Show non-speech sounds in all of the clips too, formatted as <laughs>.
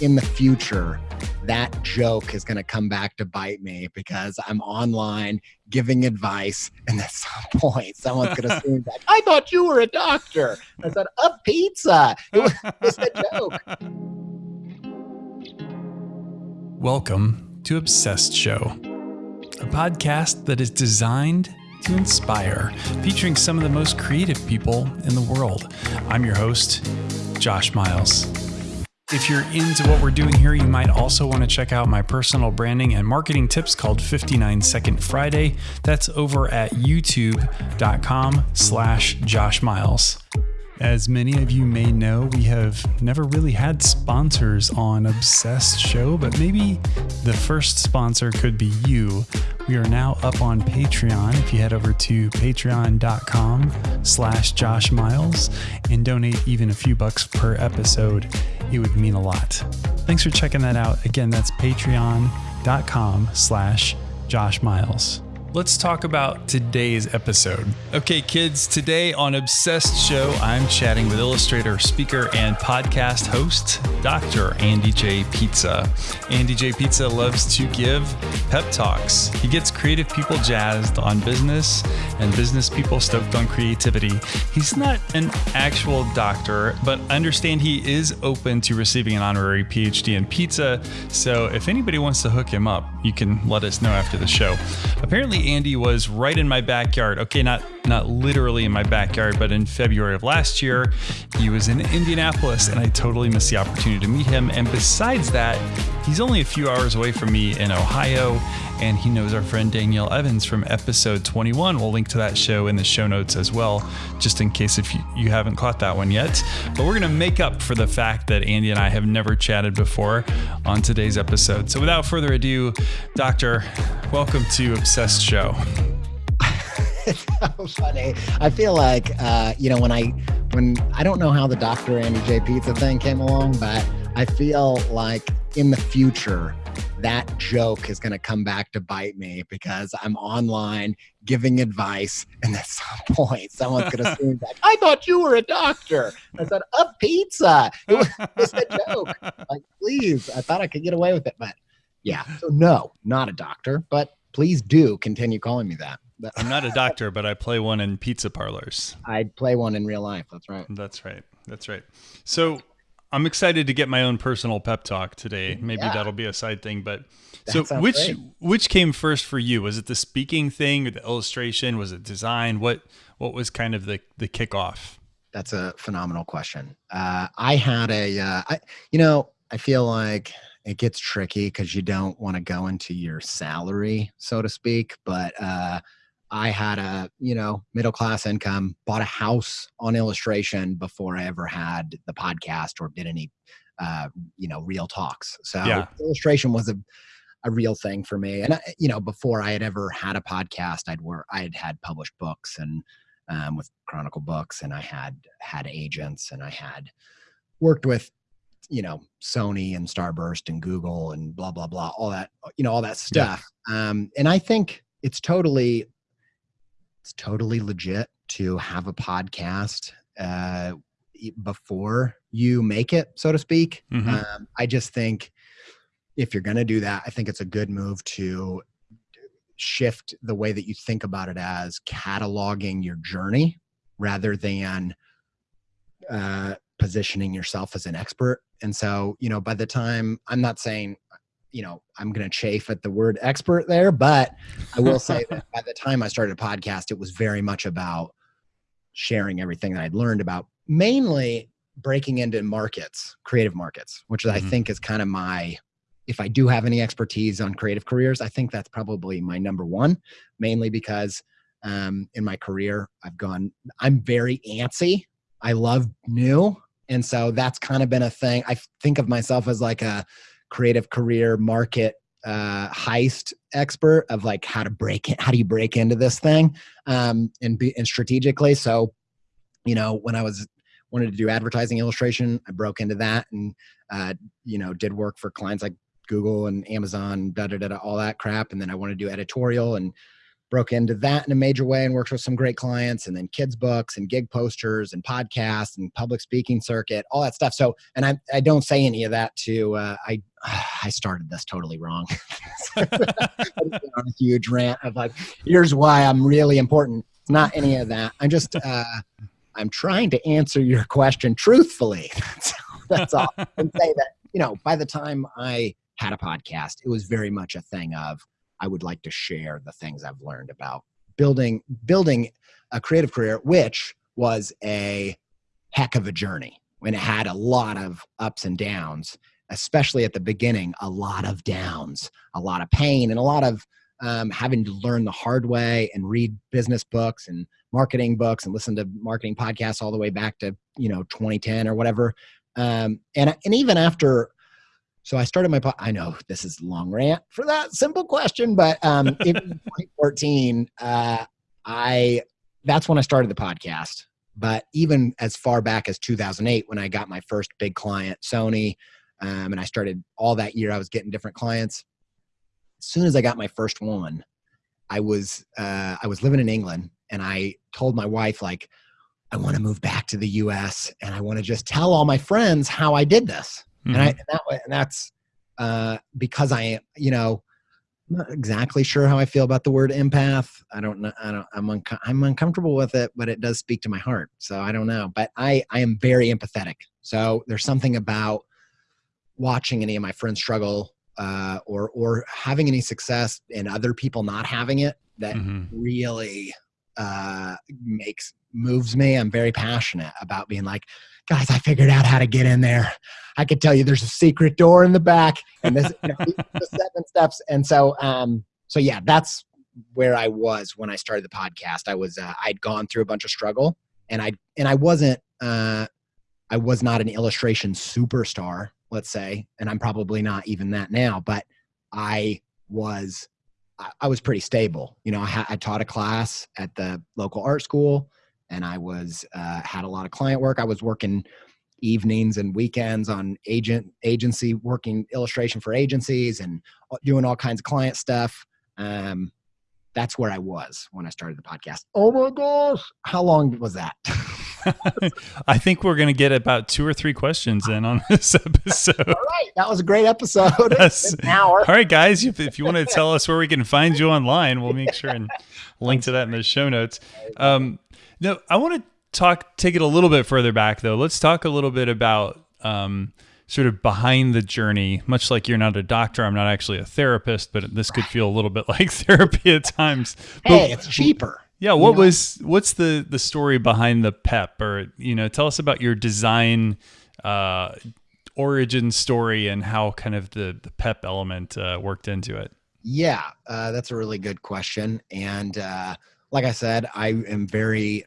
in the future, that joke is going to come back to bite me because I'm online giving advice, and at <laughs> some point, someone's going <laughs> to scream back, "I thought you were a doctor." I said, "A pizza." It was just a joke. Welcome to Obsessed Show, a podcast that is designed to inspire, featuring some of the most creative people in the world. I'm your host, Josh Miles. If you're into what we're doing here, you might also want to check out my personal branding and marketing tips called 59 Second Friday. That's over at youtube.com slash Josh Miles. As many of you may know, we have never really had sponsors on Obsessed Show, but maybe the first sponsor could be you. We are now up on Patreon. If you head over to patreon.com slash Josh Miles and donate even a few bucks per episode, it would mean a lot. Thanks for checking that out. Again, that's patreon.com slash Josh Miles let's talk about today's episode. Okay, kids, today on Obsessed Show, I'm chatting with illustrator, speaker, and podcast host, Dr. Andy J. Pizza. Andy J. Pizza loves to give pep talks. He gets creative people jazzed on business and business people stoked on creativity. He's not an actual doctor, but understand he is open to receiving an honorary PhD in pizza. So if anybody wants to hook him up, you can let us know after the show. Apparently, Andy was right in my backyard. Okay, not not literally in my backyard, but in February of last year, he was in Indianapolis and I totally missed the opportunity to meet him. And besides that, he's only a few hours away from me in Ohio and he knows our friend Danielle Evans from episode 21. We'll link to that show in the show notes as well, just in case if you, you haven't caught that one yet. But we're going to make up for the fact that Andy and I have never chatted before on today's episode. So without further ado, Doctor, welcome to Obsessed Show. so <laughs> funny. I feel like uh, you know when I when I don't know how the Dr. Andy J Pizza thing came along, but I feel like in the future that joke is going to come back to bite me because I'm online giving advice, and at some <laughs> point, someone's going <laughs> to scream back, "I thought you were a doctor." I said, "A pizza." It was just a joke. <laughs> Like, please, I thought I could get away with it, but yeah. So no, not a doctor, but please do continue calling me that. I'm not a doctor, but I play one in pizza parlors. I'd play one in real life. That's right. That's right. That's right. So I'm excited to get my own personal pep talk today. Maybe yeah. that'll be a side thing, but that so which great. which came first for you? Was it the speaking thing or the illustration? Was it design? What what was kind of the the kickoff? That's a phenomenal question. Uh, I had a, uh, I, you know, I feel like it gets tricky because you don't want to go into your salary, so to speak. But uh, I had a, you know, middle class income, bought a house on illustration before I ever had the podcast or did any, uh, you know, real talks. So yeah. illustration was a, a real thing for me. And, I, you know, before I had ever had a podcast, I'd work, I had had published books and um, with Chronicle Books and I had had agents and I had worked with you know sony and starburst and google and blah blah blah all that you know all that stuff yeah. um and i think it's totally it's totally legit to have a podcast uh, before you make it, so to speak. Mm-hmm. Um, I just think if you're going to do that, I think it's a good move to shift the way that you think about it as cataloging your journey rather than uh, positioning yourself as an expert. And so, you know, by the time I'm not saying you know, I'm going to chafe at the word expert there, but I will say <laughs> that by the time I started a podcast, it was very much about sharing everything that I'd learned about mainly breaking into markets, creative markets, which mm-hmm. I think is kind of my, if I do have any expertise on creative careers, I think that's probably my number one, mainly because um, in my career, I've gone, I'm very antsy. I love new. And so that's kind of been a thing. I think of myself as like a, creative career market uh, heist expert of like how to break it, how do you break into this thing um, and be and strategically. So, you know, when I was wanted to do advertising illustration, I broke into that and uh, you know did work for clients like Google and Amazon, da da da, all that crap. And then I wanted to do editorial and broke into that in a major way and worked with some great clients and then kids books and gig posters and podcasts and public speaking circuit all that stuff. So and i, I don't say any of that to uh, i <sighs> i started this totally wrong. <laughs> <laughs> A huge rant of like here's why i'm really important. It's not any of that. I'm just uh, i'm trying to answer your question truthfully. That's, <laughs> that's all. And say that you know by the time i had a podcast it was very much a thing of I would like to share the things I've learned about building building a creative career, which was a heck of a journey when it had a lot of ups and downs, especially at the beginning, a lot of downs, a lot of pain, and a lot of um, having to learn the hard way and read business books and marketing books and listen to marketing podcasts all the way back to you know 2010 or whatever. Um, and and even after so I started my po- I know this is long rant for that simple question, but um, in <laughs> 2014, uh, I that's when I started the podcast. But even as far back as 2008, when I got my first big client, Sony, um, and I started all that year, I was getting different clients. As soon as I got my first one, I was uh, I was living in England, and I told my wife like, I want to move back to the U.S. and I want to just tell all my friends how I did this Mm-hmm. And I mm-hmm. and that way, and that's uh, because I, you know, I'm not exactly sure how I feel about the word empath. I don't know. I don't. I'm unco- I'm uncomfortable with it, but it does speak to my heart. So I don't know. But I I am very empathetic. So there's something about watching any of my friends struggle uh, or or having any success and other people not having it that mm-hmm. really uh, makes moves me. I'm very passionate about being like, guys, I figured out how to get in there. I could tell you there's a secret door in the back and this you know, the seven steps. And so, um, so yeah, that's where I was when I started the podcast. I was, uh, I'd gone through a bunch of struggle and I, and I wasn't, uh, I was not an illustration superstar, let's say, and I'm probably not even that now, but I was, I was pretty stable. You know, I, I taught a class at the local art school and I was uh, had a lot of client work. I was working evenings and weekends on agent agency working illustration for agencies and doing all kinds of client stuff. Um, that's where I was when I started the podcast. Oh my gosh, how long was that? <laughs> I think we're going to get about two or three questions in on <laughs> this episode. All right, that was a great episode. <laughs> An hour. All right, guys, if, if you want to tell us where we can find you online, we'll make sure and link to that in the show notes. Um, no, I want to talk, take it a little bit further back though. Let's talk a little bit about um, sort of behind the journey. Much like you're not a doctor, I'm not actually a therapist, but this could feel a little bit <laughs> like therapy at times. Hey, but, it's cheaper. Yeah, what know? was what's the the story behind the PEP, or you know, tell us about your design uh, origin story and how kind of the the PEP element uh, worked into it. Yeah, uh, that's a really good question, and uh, like I said, I am very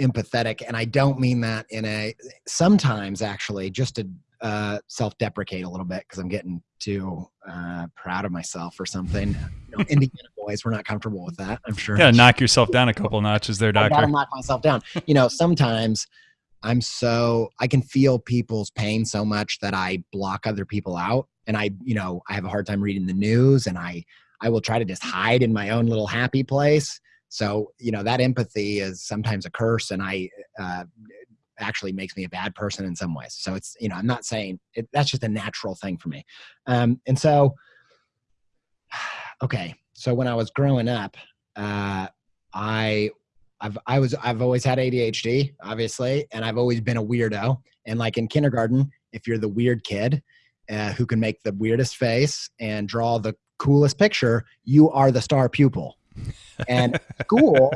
empathetic, and I don't mean that in a sometimes actually just to uh, self-deprecate a little bit because I'm getting too uh, proud of myself or something. You know, Indiana <laughs> boys, we're not comfortable with that. I'm sure. Yeah, knock yourself down a couple notches there, doctor. I gotta knock myself down. You know, sometimes I'm so I can feel people's pain so much that I block other people out, and I, you know, I have a hard time reading the news, and I I will try to just hide in my own little happy place so, you know, that empathy is sometimes a curse and I, uh, actually makes me a bad person in some ways. So it's, you know, I'm not saying it, that's just a natural thing for me. Um, and so, <sighs> okay. So when I was growing up, uh, I, I've, I was, I've always had ADHD, obviously, and I've always been a weirdo. And like in kindergarten, if you're the weird kid uh, who can make the weirdest face and draw the coolest picture, you are the star pupil. And school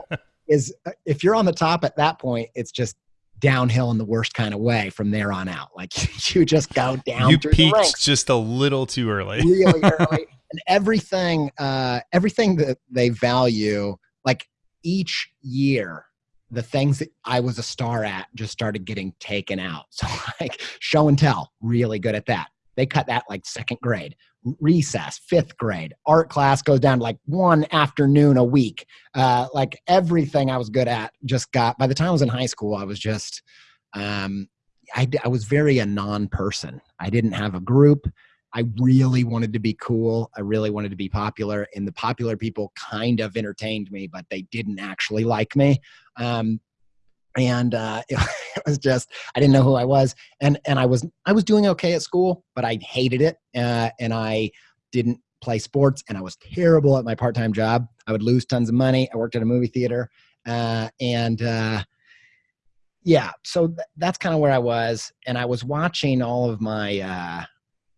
is, if you're on the top at that point, it's just downhill in the worst kind of way from there on out. Like <laughs> you just go down. You peaked just a little too early. really early. <laughs> And everything, uh, everything that they value, like each year, the things that I was a star at just started getting taken out. <laughs> So like show and tell, really good at that. They cut that like second grade recess, fifth grade. Art class goes down like one afternoon a week. Uh, like everything I was good at just got, by the time I was in high school, I was just, um, I, I was very a non person. I didn't have a group. I really wanted to be cool. I really wanted to be popular, and the popular people kind of entertained me, but they didn't actually like me. Um, and uh, <laughs> it, was just I didn't know who I was, and and I was I was doing okay at school, but I hated it, uh, and I didn't play sports, and I was terrible at my part time job. I would lose tons of money. I worked at a movie theater, uh, and uh, yeah, so th- that's kind of where I was, and I was watching all of my uh,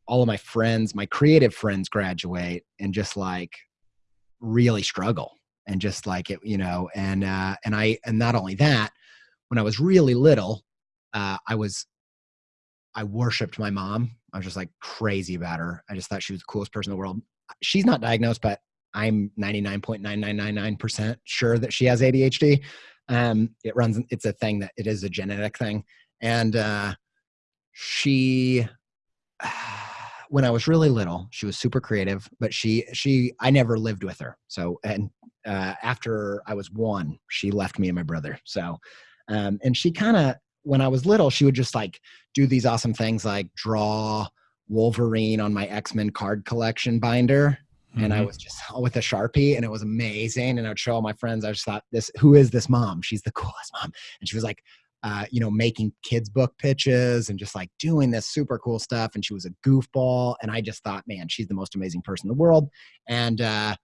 all of my friends, my creative friends, graduate, and just like really struggle, and just like it, you know, and uh, and I and not only that, when I was really little, uh, I was I worshipped my mom. I was just like crazy about her. I just thought she was the coolest person in the world. She's not diagnosed, but I'm 99.9999% sure that she has ADHD. Um, it runs, it's a thing that it is a genetic thing. And uh, she, <sighs> when I was really little, she was super creative, but she, she, I never lived with her. So, and uh, after I was one, she left me and my brother. So, um, and she kind of, when I was little, she would just like do these awesome things like draw Wolverine on my X Men card collection binder Mm-hmm. And I mm-hmm. was just <laughs> with a Sharpie and it was amazing. And I would show all my friends, I just thought, this, who is this mom? She's the <laughs> coolest mom. And she was like, uh, you know, making kids' book pitches and just like doing this super cool stuff. And she was a goofball. And I just thought, man, she's the most amazing person in the world. And, uh,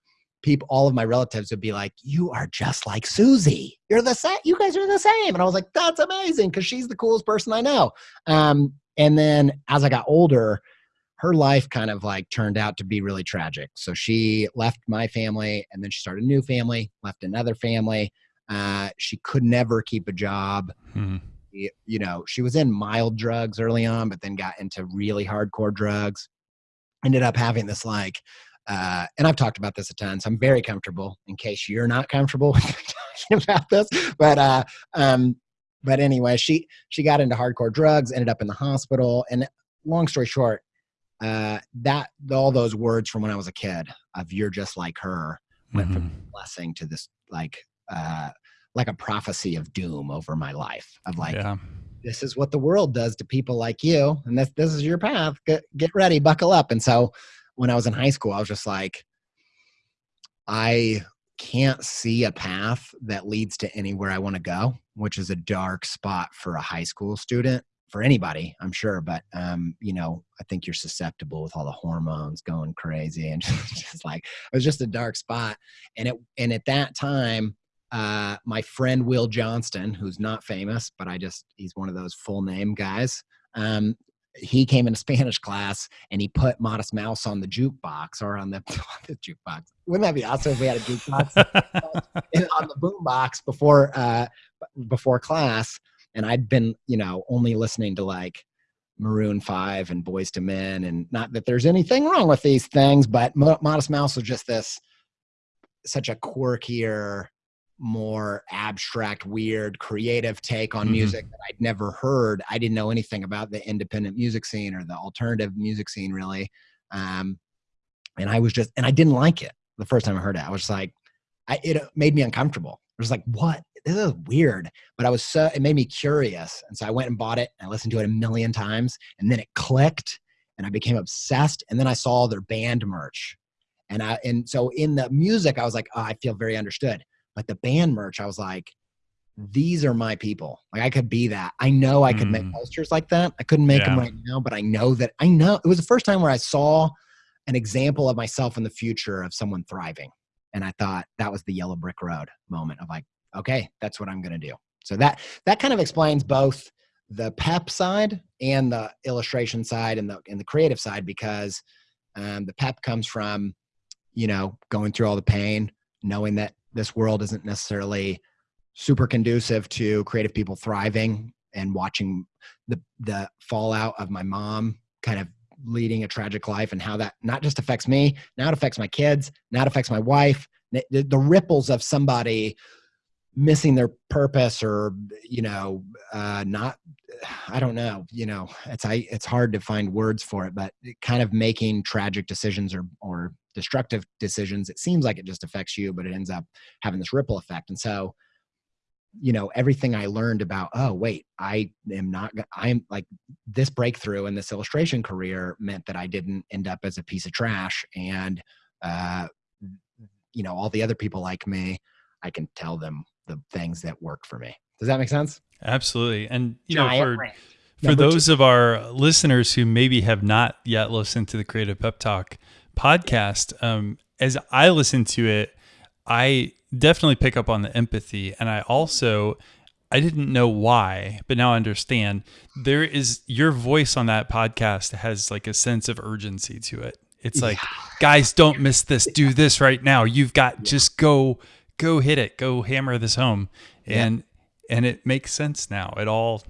people, all of my relatives would be like, "You are just like Susie. You're the same. You guys are the same." And I was like, "That's amazing," because she's the coolest person I know. Um, and then as I got older, her life kind of like turned out to be really tragic. So she left my family and then she started a new family, left another family. Uh, she could never keep a job. Mm-hmm. You know, she was in mild drugs early on, but then got into really hardcore drugs. Ended up having this like, uh, and I've talked about this a ton, so I'm very comfortable in case you're not comfortable <laughs> talking about this. But uh, um, but anyway, she she got into hardcore drugs, ended up in the hospital, and long story short, uh, that all those words from when I was a kid of "you're just like her" went mm-hmm. from blessing to this like uh, like a prophecy of doom over my life of like. Yeah. This is what the world does to people like you, and this this is your path. Get get ready, buckle up. And so, when I was in high school, I was just like, I can't see a path that leads to anywhere I want to go, which is a dark spot for a high school student for anybody, I'm sure. But um, you know, I think you're susceptible with all the hormones going crazy, and <laughs> just like it was just a dark spot. And it and at that time, uh, my friend Will Johnston, who's not famous, but I just he's one of those full name guys. Um, he came into <laughs> Spanish class and he put Modest Mouse on the jukebox or on the, <laughs> the jukebox. Wouldn't that be awesome if we had a jukebox <laughs> on the boombox before uh, before class? and I'd been, you know, only listening to like Maroon 5 and Boyz II Men. And not that there's anything wrong with these things, but Modest Mouse was just this such a quirkier, more abstract, weird, creative take on mm-hmm. music that I'd never heard. I didn't know anything about the independent music scene or the alternative music scene, really. Um, and I was just, and I didn't like it the first time I heard it. I was like, I, it made me uncomfortable. I was like, what this is weird. But I was so it made me curious, and so I went and bought it. And I listened to it a million times, and then it clicked, and I became obsessed. And then I saw their band merch, and I and so in the music, I was like, oh, I feel very understood. But the band merch, I was like, these are my people. Like I could be that. I know I could mm. make posters like that. I couldn't make yeah. them right now, but I know that I know it was the first time where I saw an example of myself in the future of someone thriving. And I thought that was the yellow brick road moment of like, okay, that's what I'm going to do. So that that kind of explains both the pep side and the illustration side and the and the creative side because um, the pep comes from you know going through all the pain, knowing that this world isn't necessarily super conducive to creative people thriving and watching the the fallout of my mom kind of leading a tragic life and how that not just affects me now it affects my kids now it affects my wife. The, the ripples of somebody missing their purpose or you know uh not i don't know you know it's i it's hard to find words for it but kind of making tragic decisions or or destructive decisions it seems like it just affects you but it ends up having this ripple effect. And so you know everything i learned about oh wait i am not i'm like this breakthrough in this illustration career meant that i didn't end up as a piece of trash and uh you know all the other people like me i can tell them the things that worked for me. Does that make sense? Absolutely. And you know for for those two. of our listeners who maybe have not yet listened to the creative pep talk podcast um as i listen to it i definitely pick up on the empathy. And I also, I didn't know why, but now I understand. There is your voice on that podcast has like a sense of urgency to it. It's like, yeah. guys, don't miss this. Do this right now. You've got yeah. just go, go hit it, go hammer this home, and yeah. and it makes sense now. It all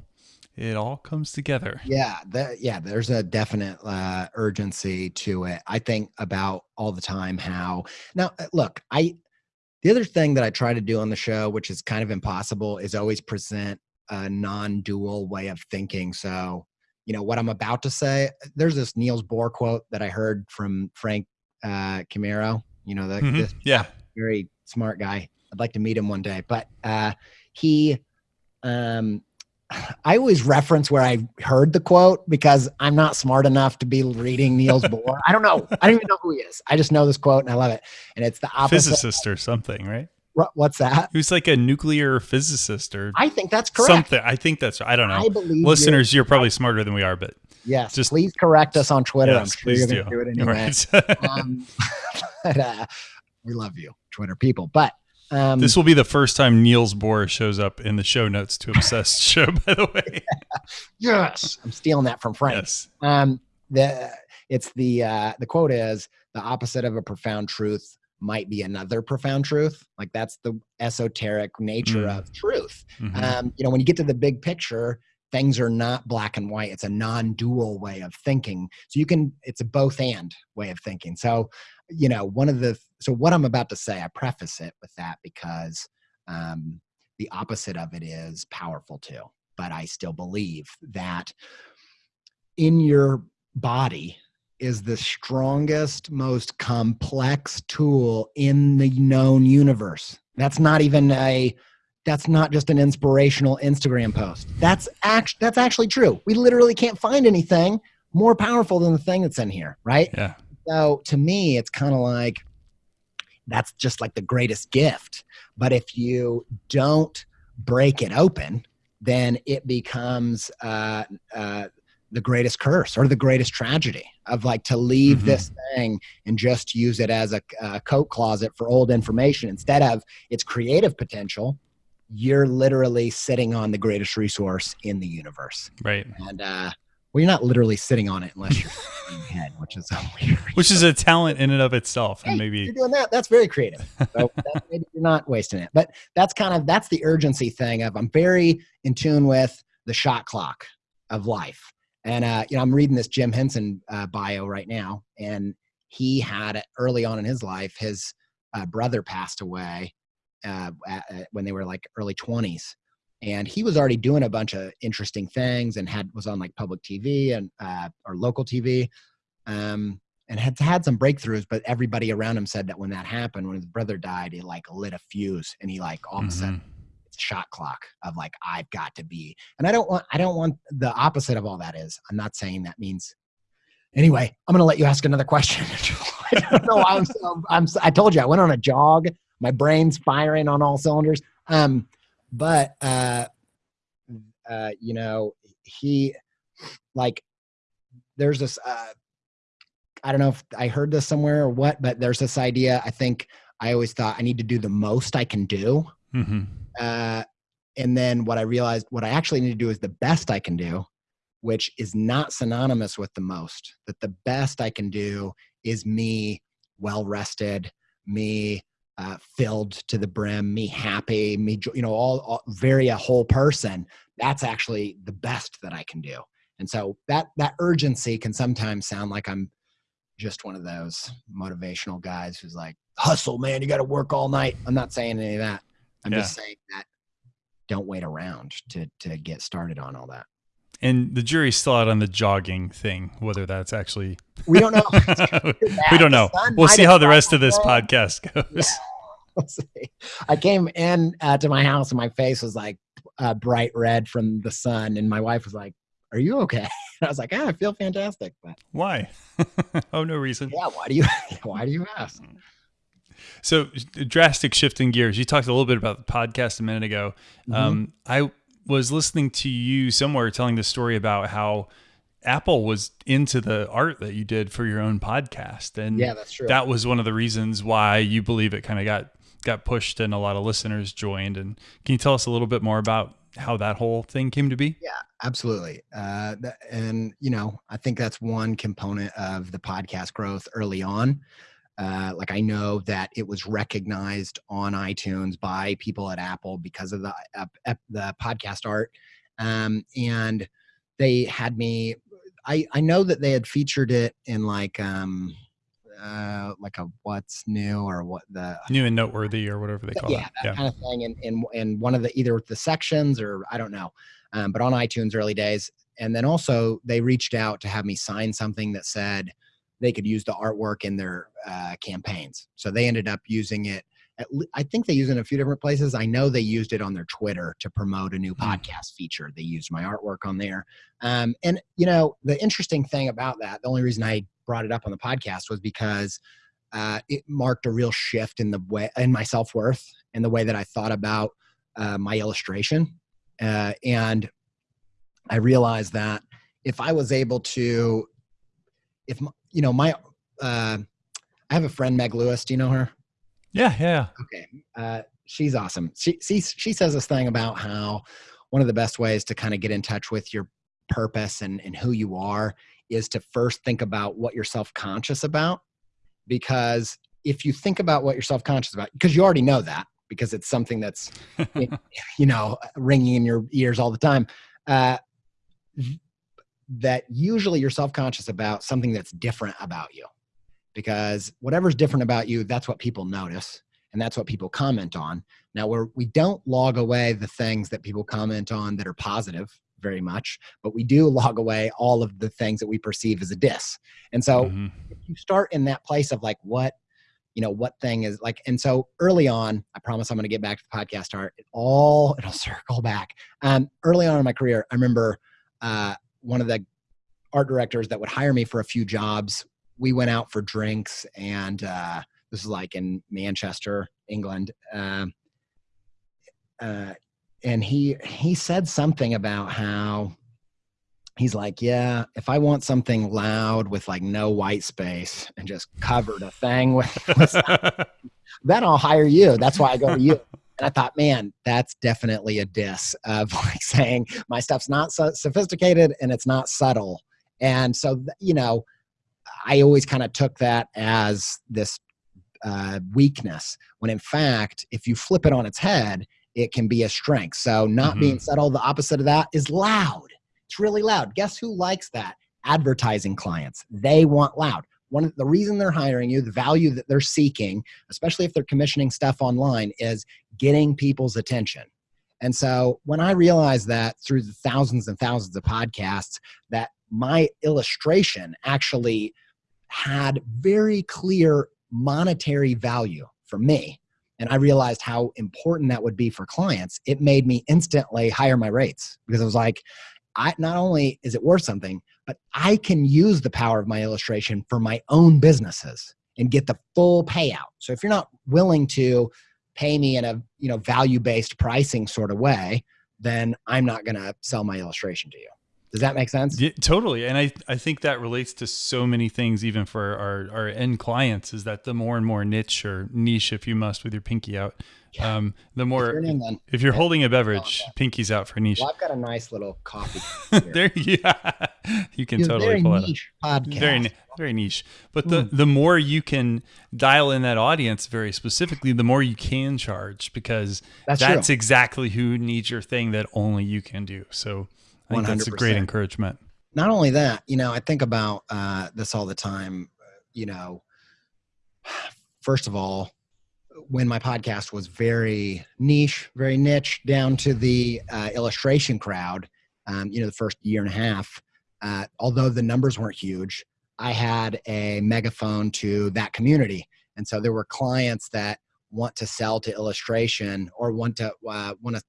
it all comes together. Yeah, that, yeah. There's a definite uh, urgency to it. I think about all the time how now. Uh, look, I the other thing that I try to do on the show, which is kind of impossible, is always present a non-dual way of thinking. So, you know, what I'm about to say, there's this Niels Bohr quote that I heard from Frank uh, Chimero, you know, the, mm-hmm. this yeah, very smart guy. I'd like to meet him one day, but uh, he um, I always reference where I heard the quote because I'm not smart enough to be reading Niels <laughs> Bohr. I don't know. I don't even know who he is. I just know this quote and I love it. And it's the opposite. Physicist or something, right? What's that? Who's like a nuclear physicist or I think that's correct. Something. I think that's I don't know. I believe Listeners, you're, you're probably smarter than we are, but yes, just please correct us on Twitter. Yes, I'm sure you're do. do it anyway. Right. <laughs> um, <laughs> but, uh, we love you, Twitter people. But um, this will be the first time Niels Bohr shows up in the show notes to Obsessed <laughs> Show, by the way. <laughs> yes, I'm stealing that from Frank. Yes. Um, the it's the uh, the quote is the opposite of a profound truth might be another profound truth. Like that's the esoteric nature mm. of truth. Mm-hmm. Um, you know, when you get to the big picture, things are not black and white. It's a non-dual way of thinking. So you can, it's a both and way of thinking. So you know, one of the so what I'm about to say, I preface it with that because um, the opposite of it is powerful too. But I still believe that in your body is the strongest, most complex tool in the known universe. That's not even a that's not just an inspirational Instagram post. That's act that's actually true. We literally can't find anything more powerful than the thing that's in here, right? Yeah. So to me, it's kind of like that's just like the greatest gift. But if you don't break it open, then it becomes uh, uh, the greatest curse or the greatest tragedy of like to leave mm-hmm. this thing and just use it as a, a coat closet for old information instead of its creative potential you're literally sitting on the greatest resource in the universe right and uh well, you're not literally sitting on it unless you're <laughs> head, which is a weird. Which is a talent in and of itself, hey, and maybe you're doing that. That's very creative. <laughs> So maybe you're not wasting it, but that's kind of that's the urgency thing of I'm very in tune with the shot clock of life, and uh, you know I'm reading this Jim Henson uh, bio right now, and he had early on in his life his uh, brother passed away uh, at, when they were like early 20s and he was already doing a bunch of interesting things and had was on like public TV and uh, or local TV, um, and had had some breakthroughs. But everybody around him said that when that happened, when his brother died, he like lit a fuse, and he like all of a sudden mm-hmm. it's a shot clock of like I've got to be. And I don't want I don't want the opposite of all that is. I'm not saying that means. Anyway, I'm gonna let you ask another question. <laughs> I don't know. I'm, so, I'm I told you I went on a jog. My brain's firing on all cylinders. Um, but uh, uh, you know, he like there's this. Uh, I don't know if I heard this somewhere or what, but there's this idea. I think I always thought I need to do the most I can do. Mm-hmm. Uh, and then what I realized, what I actually need to do is the best I can do, which is not synonymous with the most. That the best I can do is me well rested, me uh, filled to the brim, me happy, me, you know, all, all very a whole person. That's actually the best that I can do. And so that that urgency can sometimes sound like I'm just one of those motivational guys who's like, hustle, man, you got to work all night. I'm not saying any of that. I'm yeah. just saying that don't wait around to to get started on all that. And the jury's still out on the jogging thing, whether that's actually <laughs> we don't know. <laughs> we don't know. We'll see how the rest of this podcast <laughs> goes. I came in uh, to my house and my face was like uh, bright red from the sun, and my wife was like, "Are you okay?" And I was like, "Ah, I feel fantastic." But why? oh, no reason. Yeah, why do you? Why do you ask? So, drastic shift in gears. You talked a little bit about the podcast a minute ago. Mm-hmm. Um, I was listening to you somewhere telling the story about how Apple was into the art that you did for your own podcast, and yeah, that's true. That was one of the reasons why you believe it kind of got got pushed and a lot of listeners joined. And can you tell us a little bit more about how that whole thing came to be? Yeah, absolutely. Uh, and you know, I think that's one component of the podcast growth early on. Uh, like I know that it was recognized on iTunes by people at Apple because of the uh, the podcast art, um, and they had me I I know that they had featured it in like um uh like a what's new or what the new and noteworthy or whatever they call yeah, it. That yeah, kind of thing in, in in one of the either the sections or I don't know. Um, but on iTunes early days. And then also they reached out to have me sign something that said they could use the artwork in their uh, campaigns. So they ended up using it at, I think they use it in a few different places. I know they used it on their Twitter to promote a new hmm. podcast feature. They used my artwork on there. Um, and, you know, the interesting thing about that, the only reason I brought it up on the podcast was because uh, it marked a real shift in the way, in my self worth and the way that I thought about uh, my illustration. Uh, and I realized that if I was able to, if, you know, my, uh, I have a friend, Meg Lewis. Do you know her? Yeah, yeah. Okay. Uh, she's awesome. She, she she says this thing about how one of the best ways to kind of get in touch with your purpose and, and who you are is to first think about what you're self-conscious about because if you think about what you're self-conscious about because you already know that because it's something that's <laughs> you know ringing in your ears all the time uh, that usually you're self-conscious about something that's different about you because whatever's different about you, that's what people notice and that's what people comment on. Now, we're, we don't log away the things that people comment on that are positive very much, but we do log away all of the things that we perceive as a diss. And so mm-hmm. if you start in that place of like, what, you know, what thing is like, and so early on, I promise I'm going to get back to the podcast art. It all, it'll <laughs> circle back. Um, early on in my career, I remember uh, one of the art directors that would hire me for a few jobs we went out for drinks and uh, this is like in Manchester, England. Uh, uh, and he he said something about how he's like, yeah, if I want something loud with like no white space and just covered a thing with, with <laughs> then I'll hire you. That's why I go to you. <laughs> And I thought, man, that's definitely a diss of <laughs> like saying my stuff's not so sophisticated and it's not subtle. And so, you know, I always kind of took that as this uh, weakness, when in fact, if you flip it on its head, it can be a strength. So, not mm-hmm. being subtle, the opposite of that is loud. It's really loud. Guess who likes that? Advertising clients. They want loud. One the reason they're hiring you, the value that they're seeking, especially if they're commissioning stuff online, is getting people's attention. And so when I realized that through the thousands and thousands of podcasts, that my illustration actually had very clear monetary value for me and I realized how important that would be for clients, it made me instantly higher my rates because I was like, I not only is it worth something, but I can use the power of my illustration for my own businesses and get the full payout. So if you're not willing to pay me in a you know value-based pricing sort of way, then I'm not going to sell my illustration to you. Does that make sense? Yeah, totally. And I, I think that relates to so many things, even for our, our end clients, is that the more and more niche or niche, if you must, with your pinky out, yeah. um, the more, if you're, if you're holding a beverage, oh, pinky's out for niche. Well, I've got a nice little coffee. <laughs> there, you yeah, <laughs> you can totally pull it Podcast. Very, very niche. But the, mm. the more you can dial in that audience very specifically, the more you can charge because that's, that's exactly who needs your thing that only you can do. So, I think 100%. that's a great encouragement. Not only that, you know, I think about uh, this all the time. You know, first of all, when my podcast was very niche, very niche, down to the uh, illustration crowd, um, you know, the first year and a half, uh, although the numbers weren't huge, I had a megaphone to that community. And so there were clients that want to sell to illustration or want to uh, want to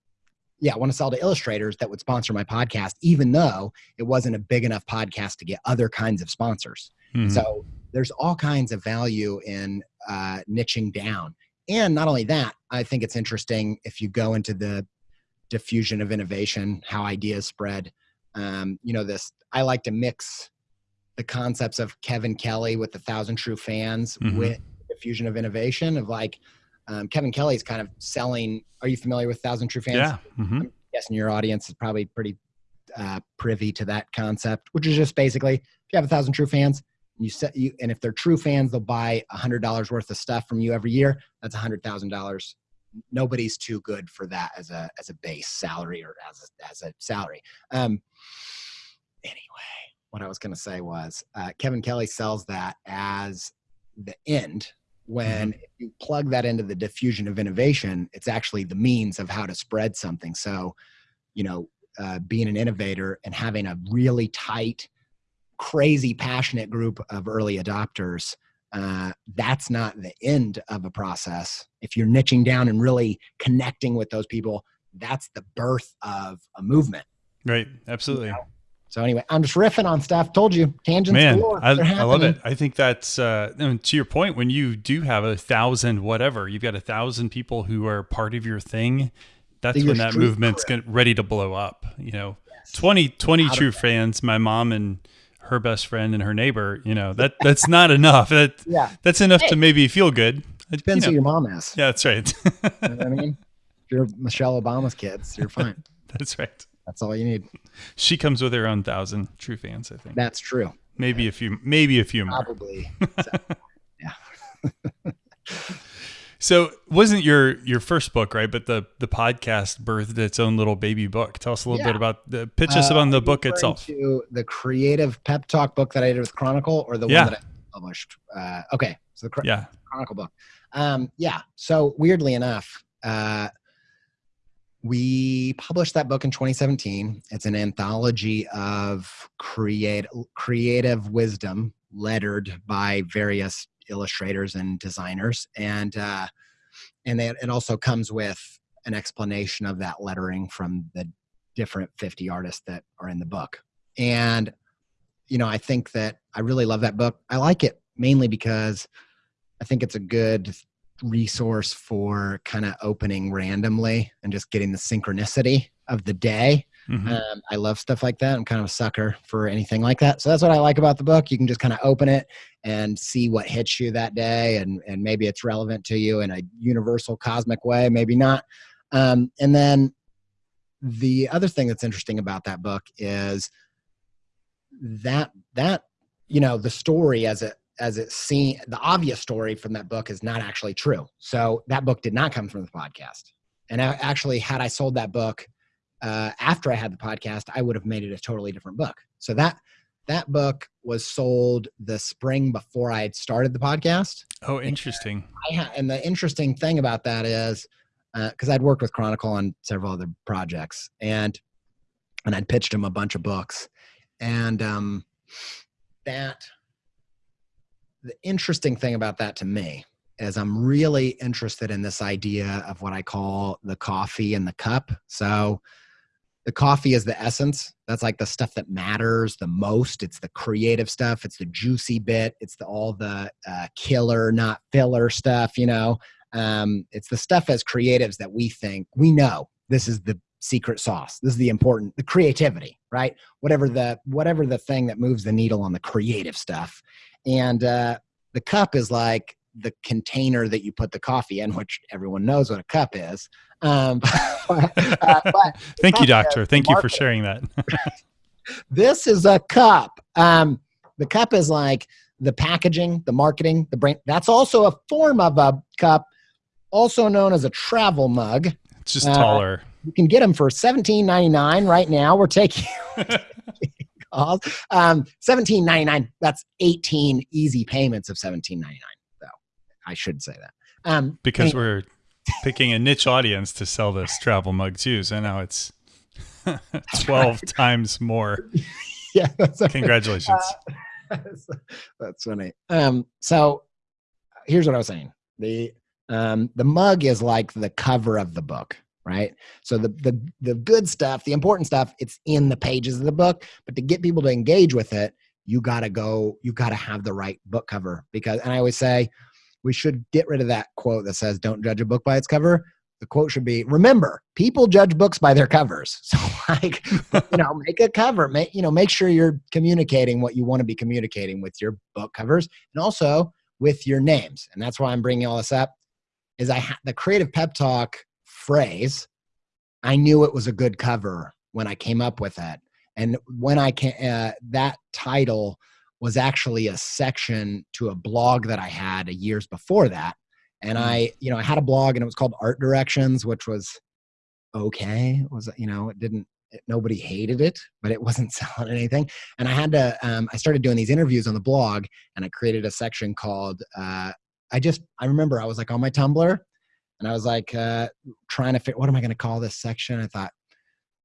yeah I want to sell to illustrators that would sponsor my podcast even though it wasn't a big enough podcast to get other kinds of sponsors Mhm. so there's all kinds of value in uh, niching down and not only that i think it's interesting if you go into the diffusion of innovation how ideas spread um, you know this i like to mix the concepts of kevin kelly with the thousand true fans Mhm. with diffusion of innovation of like um, kevin kelly's kind of selling are you familiar with thousand true fans yeah. hmm I'm guessing your audience is probably pretty uh, privy to that concept, which is just basically if you have a thousand true fans, you set you, and if they're true fans, they'll buy a hundred dollars worth of stuff from you every year. That's a hundred thousand dollars. Nobody's too good for that as a as a base salary or as a, as a salary. Um, anyway, what I was going to say was uh, Kevin Kelly sells that as the end. When if you plug that into the diffusion of innovation, it's actually the means of how to spread something. So, you know, uh, being an innovator and having a really tight, crazy, passionate group of early adopters, uh, that's not the end of a process. If you're niching down and really connecting with those people, that's the birth of a movement. Right. Absolutely. So anyway, I'm just riffing on stuff. Told you, tangents Man, galore. I, They're I love it. I think that's uh, and to your point. When you do have a thousand, whatever, you've got a thousand people who are part of your thing. That's Your when that movement's cred. get ready to blow up. You know, 20, 20 true fans. My mom and her best friend and her neighbor. You know that that's not enough. That Yeah, that's enough to maybe feel good. It depends know, who your mom is. yeah, that's right. <laughs> You know what I mean? If you're Michelle Obama's kids, you're fine. <laughs> that's right. That's all you need. She comes with her own thousand true fans. I think That's true. maybe a few, maybe a few more. Probably. <laughs> Yeah. <laughs> so wasn't your your first book right? But the the podcast birthed its own little baby book. Tell us a little Yeah. bit about the pitch us Uh, on the book itself. To the creative pep talk book that I did with Chronicle, or the Yeah. one that I published. Uh, okay, so the Yeah, Chronicle book. Um, yeah. So weirdly enough, uh, we published that book in 2017. It's an anthology of create creative wisdom, lettered by various illustrators and designers, and uh, and it, it also comes with an explanation of that lettering from the different 50 artists that are in the book. And you know, I think that I really love that book. I like it mainly because I think it's a good resource for kind of opening randomly and just getting the synchronicity of the day. Mhm. Um, I love stuff like that. I'm kind of a sucker for anything like that. So that's what I like about the book. You can just kind of open it and see what hits you that day, and and maybe it's relevant to you in a universal cosmic way, maybe not. Um, and then the other thing that's interesting about that book is that that you know the story as it as it seen the obvious story from that book is not actually true. So that book did not come from the podcast. And I, actually had i sold that book uh, after i had the podcast i would have made it a totally different book. So that that book was sold the spring before i had started the podcast. Oh, interesting. I and the interesting thing about that is because I'd worked with Chronicle on several other projects, and and I'd pitched them a bunch of books, and um, that the interesting thing about that to me is I'm really interested in this idea of what I call the coffee and the cup. So the coffee is the essence. That's like the stuff that matters the most. It's the creative stuff. It's the juicy bit. It's the all the uh, killer, not filler stuff. You know, um, it's the stuff as creatives that we think we know this is the secret sauce. This is the important, the creativity, right? Whatever the whatever the thing that moves the needle on the creative stuff, and uh, the cup is like the container that you put the coffee in, which everyone knows what a cup is. Um, <laughs> but, uh, but Thank you, doctor. Thank you for sharing that. <laughs> this is a cup. Um, the cup is like the packaging, the marketing, the brand. That's also a form of a cup, also known as a travel mug. It's just Uh, taller. You can get them for seventeen ninety nine right now. We're taking <laughs> calls. Um, seventeen ninety nine. That's eighteen easy payments of seventeen ninety nine. Though I should say that. Um, because anyway, we're picking a niche audience to sell this travel mug too. So now it's <laughs> 12 <laughs> times more. <laughs> yeah. Congratulations. that's funny. Um, so here's what I was saying. The Um, the mug is like the cover of the book, right? So the the the good stuff, the important stuff, it's in the pages of the book. But to get people to engage with it, you gotta go. You gotta have the right book cover because. And I always say, we should get rid of that quote that says, "Don't judge a book by its cover." The quote should be, "Remember, people judge books by their covers." <laughs> So, like, you know, make a cover. Make you know, make sure you're communicating what you want to be communicating with your book covers, and also with your names. And that's why I'm bringing all this up. Is I the creative pep talk phrase, I knew it was a good cover when I came up with it. And when I can, uh, that title was actually a section to a blog that I had years before that. And Mm. I, you know, I had a blog and it was called Art Directions, which was okay. It was, you know, it didn't, it, nobody hated it, but it wasn't <laughs> selling anything. And I had to, um, I started doing these interviews on the blog and I created a section called, uh, I just, I remember I was like on my Tumblr and I was like uh, trying to fit, what am I going to call this section? I thought,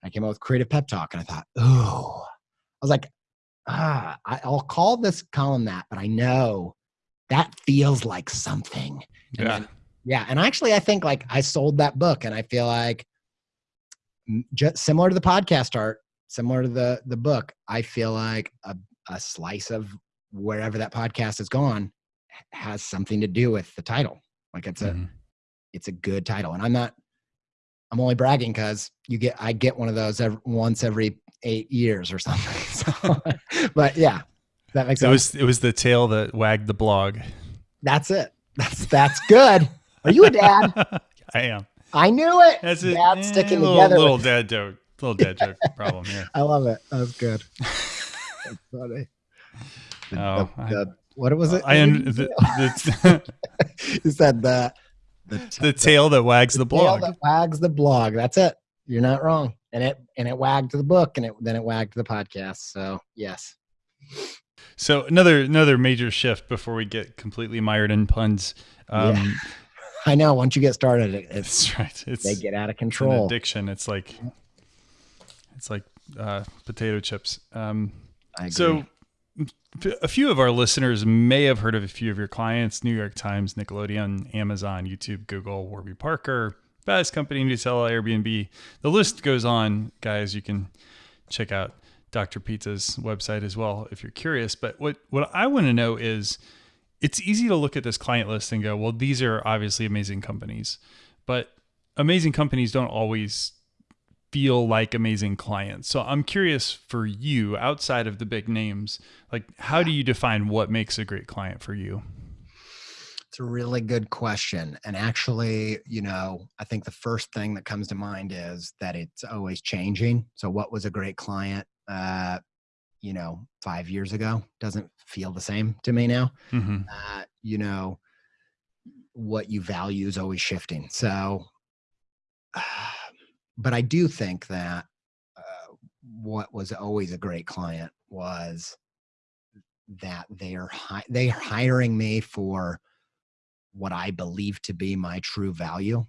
I came up with creative pep talk and I thought, oh, I was like, ah, I, I'll call this column that, but I know that feels like something. And Yeah. then- yeah. And actually, I think like I sold that book and I feel like just similar to the podcast art, similar to the, the book, I feel like a, a slice of wherever that podcast has gone has something to do with the title. Like it's a, Mhm. It's a good title. And I'm not, I'm only bragging because you get, I get one of those every, once every eight years or <laughs> something. So, but yeah, that makes It sense. was it was the tail that wagged the blog. that's it. That's, that's good. Are you a dad? <laughs> I am. I knew it. That's it. Dad Eh, sticking little, together. Little with- dad joke. Little dad joke <laughs> problem here. I love it. That was good. That's funny. The- Oh, the- I- the- what was it? I un- the, the, you said the <laughs> the, the tail that wags the tail blog. that wags the blog. That's it. You're not wrong. And it and it wagged the book, and it then it wagged the podcast. So yes, So another another major shift before we get completely mired in puns. Um, Yeah. <laughs> I know. Once you get started, it, it's That's right. It's, they get out of control. addiction. It's like it's like uh, potato chips. Um, I agree. So, a few of our listeners may have heard of a few of your clients: New York Times, Nickelodeon, Amazon, YouTube, Google, Warby Parker, Fast Company, Nutella, Airbnb. The list goes on, guys. You can check out Dr. Pizza's website as well if you're curious. But what what I want to know is, it's easy to look at this client list and go, well, these are obviously amazing companies, but amazing companies don't always feel like amazing clients. So I'm curious for you outside of the big names, like how do you define what makes a great client for you? It's a really good question. And actually, you know, I think the first thing that comes to mind is that it's always changing. So, what was a great client, uh, you know, five years ago doesn't feel the same to me now. Mm-hmm. Uh, you know, what you value is always shifting. So, <sighs> but I do think that uh, what was always a great client was that they're hi- they're hiring me for what I believe to be my true value.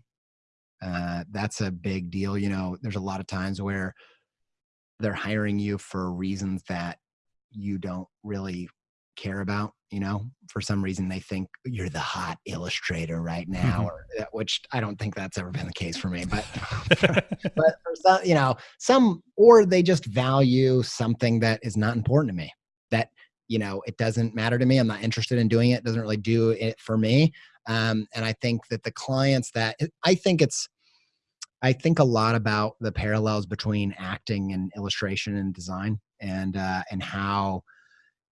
Uh, that's a big deal. You know, there's a lot of times where they're hiring you for reasons that you don't really care about. You know, for some reason they think you're the hot illustrator right now, Mhm. or uh, which I don't think that's ever been the case for me. But <laughs> <laughs> but for some, you know, some or they just value something that is not important to me. That you know, it doesn't matter to me. I'm not interested in doing it. it doesn't really do it for me. Um, and I think that the clients that I think it's, I think a lot about the parallels between acting and illustration and design, and uh, and how,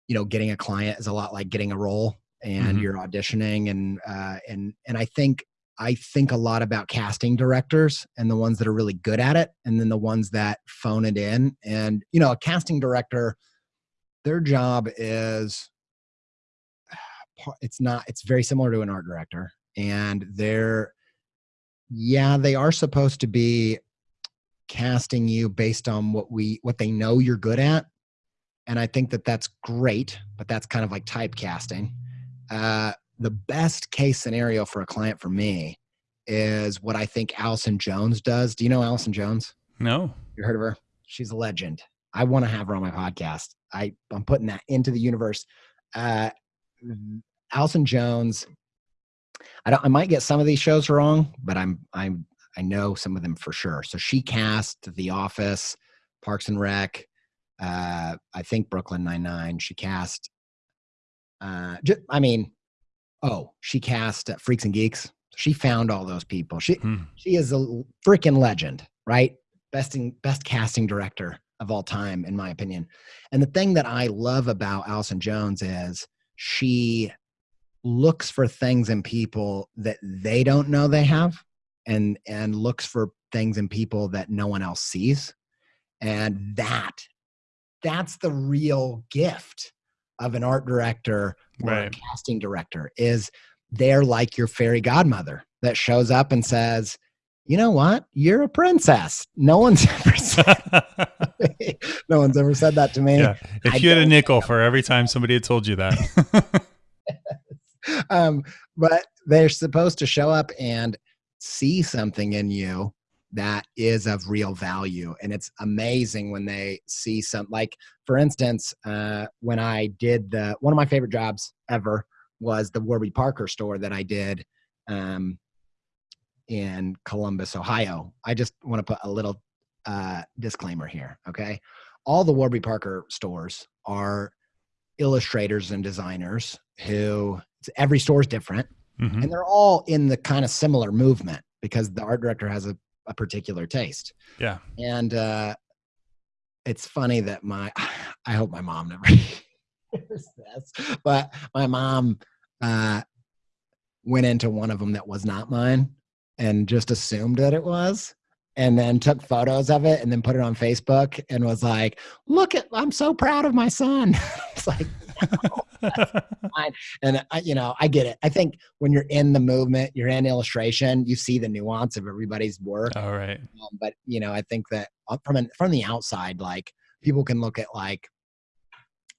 you know, getting a client is a lot like getting a role, and Mhm. you're auditioning, and uh, and and I think I think a lot about casting directors and the ones that are really good at it, and then the ones that phone it in. And you know, a casting director, their job is <sighs> it's not it's very similar to an art director and they're yeah they are supposed to be casting you based on what we what they know you're good at and i think that that's great but that's kind of like typecasting uh the best case scenario for a client for me is what i think allison jones does do you know allison jones no. you heard of her she's a legend i want to have her on my podcast i i'm putting that into the universe uh Allison Jones, I don't. I might get some of these shows wrong, but I'm I'm I know some of them for sure. So she cast The Office, Parks and Rec, uh, I think Brooklyn Nine Nine. She cast. Uh, just, I mean, oh, she cast uh, Freaks and Geeks. She found all those people. She Hmm. she is a freaking legend, right? Best in, best casting director of all time, in my opinion. And the thing that I love about Allison Jones is she looks for things in people that they don't know they have, and and looks for things in people that no one else sees, and that that's the real gift of an art director or a casting director is they're like your fairy godmother that shows up and says, "You know what? You're a princess." No one's <laughs> ever said, <laughs> no one's ever said that to me. yeah. If I you had a nickel for every time somebody had told you that. <laughs> Um, but they're supposed to show up and see something in you that is of real value and it's amazing when they see some like for instance uh, when i did the one of my favorite jobs ever was the warby parker store that i did um, in columbus ohio i just want to put a little uh, disclaimer here okay all the warby parker stores are illustrators and designers who every store is different Mhm. and they're all in the kind of similar movement because the art director has a, a particular taste Yeah. and uh it's funny that my <sighs> i hope my mom never <laughs> hears this but my mom uh went into one of them that was not mine and just assumed that it was and then took photos of it and then put it on facebook and was like look at i'm so proud of my son <laughs> it's like <laughs> and I, you know, I get it. I think when you're in the movement, you're in illustration, you see the nuance of everybody's work. All right. Um, but you know, I think that uh, from an, from the outside, like people can look at like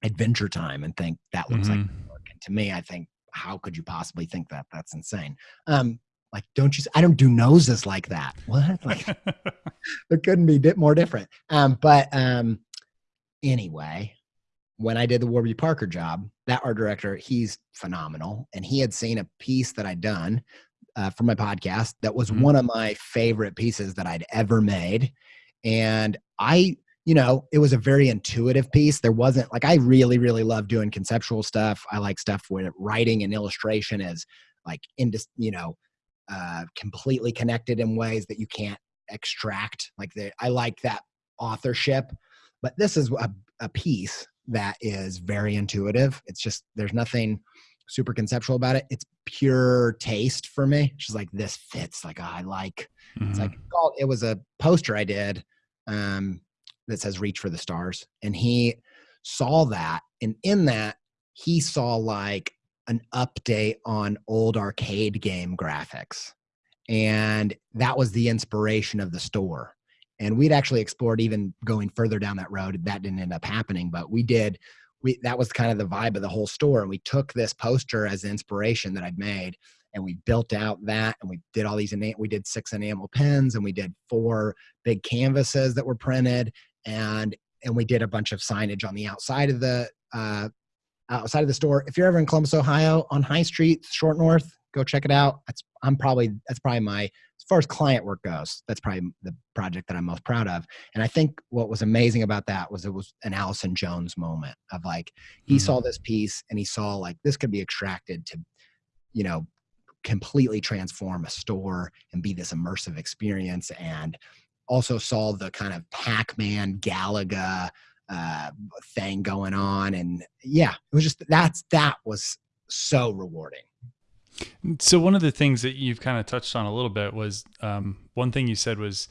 Adventure Time and think that looks like Mhm. work. And to me, I think, how could you possibly think that? That's insane. Um, like, don't you? i don't do noses like that. What? <laughs> Like, it couldn't be bit more different. Um, but um, anyway, when I did the Warby Parker job, that art director, he's phenomenal, and he had seen a piece that I'd done uh, for my podcast that was Mhm. one of my favorite pieces that I'd ever made, and I. You know, it was a very intuitive piece. There wasn't like I really, really love doing conceptual stuff. I like stuff where writing and illustration is like into you know uh, completely connected in ways that you can't extract. Like the, I like that authorship, but this is a, a piece that is very intuitive. It's just there's nothing super conceptual about it. It's pure taste for me. She's like, this fits. Like I like. It's Mhm. like called. It was a poster I did um, that says "Reach for the Stars," and he saw that, and in that he saw like an update on old arcade game graphics and that was the inspiration of the store and we'd actually explored even going further down that road that didn't end up happening but we did we that was kind of the vibe of the whole store and we took this poster as inspiration that i'd made and we built out that and we did all these ena- we did six enamel pens and we did four big canvases that were printed and and we did a bunch of signage on the outside of the uh outside of the store. If you're ever in columbus ohio on high street short north go check it out. That's i'm probably that's probably my as far as client work goes that's probably the project that i'm most proud of. And i think what was amazing about that was it was an allison jones moment of like he Mhm. saw this piece and he saw like this could be extracted to you know completely transform a store and be this immersive experience and also saw the kind of pac-man galaga uh, thing going on and yeah it was just that's that was so rewarding So one of the things that you've kind of touched on a little bit was um, one thing you said was,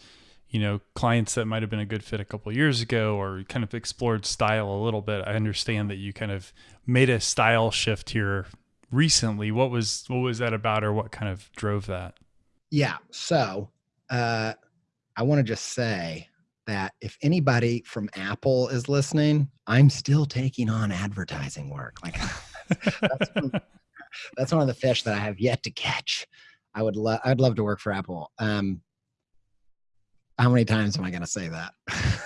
you know, clients that might have been a good fit a couple years ago or kind of explored style a little bit. I understand that you kind of made a style shift here recently. What was what was that about, or what kind of drove that? Yeah. So uh, I want to just say that if anybody from Apple is listening, I'm still taking on advertising work. Like <laughs> that's, one, <laughs> that's one of the fish that I have yet to catch. I would love. I'd love to work for Apple. Um, how many times am I going to say that? <laughs>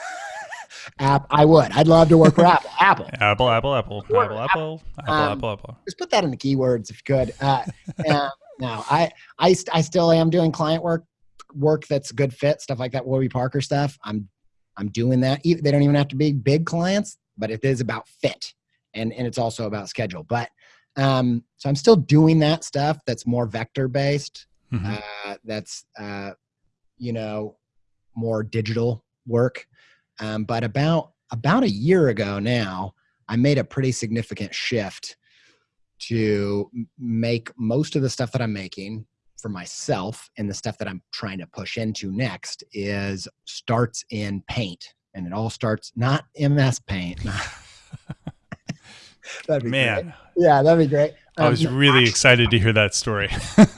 App. I would. I'd love to work for Apple. Apple. Apple, Apple, Apple. Apple, Apple, Apple, Um, Apple, Apple. just put that in the keywords if you could. Uh, uh, no, I, I, I still am doing client work, work that's good fit, stuff like that. Warby Parker stuff. I'm, I'm doing that. They don't even have to be big clients, but it is about fit, and and it's also about schedule. But um, so I'm still doing that stuff that's more vector based. Mm-hmm. Uh, that's uh, you know more digital work. Um, but about about a year ago now, I made a pretty significant shift to make most of the stuff that I'm making for myself and the stuff that I'm trying to push into next is starts in paint. And it all starts not MS paint. <laughs> that'd be Man. Great. Yeah, that'd be great. I was um, really actually, excited to hear that story. <laughs>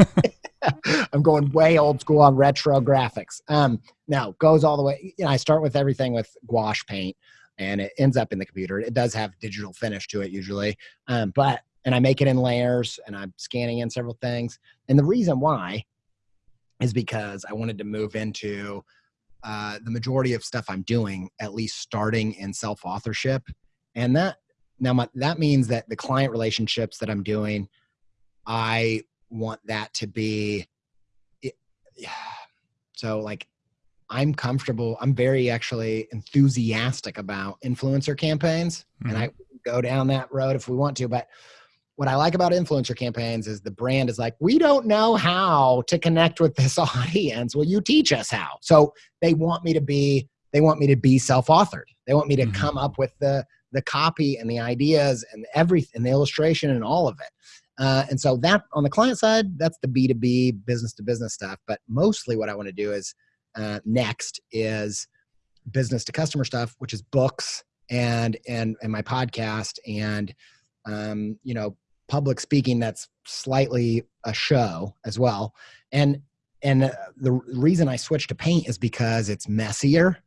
<laughs> I'm going way old school on retro graphics. Um, now goes all the way. You know, I start with everything with gouache paint, and it ends up in the computer. It does have digital finish to it usually, um, but and I make it in layers, and I'm scanning in several things. And the reason why is because I wanted to move into uh, the majority of stuff I'm doing, at least starting in self authorship, and that now my, that means that the client relationships that I'm doing, I want that to be <sighs> so like i'm comfortable i'm very actually enthusiastic about influencer campaigns mm-hmm. and i go down that road if we want to but what i like about influencer campaigns is the brand is like we don't know how to connect with this <laughs> audience will you teach us how so they want me to be they want me to be self-authored they want me to mm-hmm. come up with the the copy and the ideas and everything and the illustration and all of it uh, and so that on the client side, that's the B2B business to business stuff. But mostly what I want to do is uh, next is business to customer stuff, which is books and and and my podcast and um, you know public speaking that's slightly a show as well. And and uh, the reason I switched to paint is because it's messier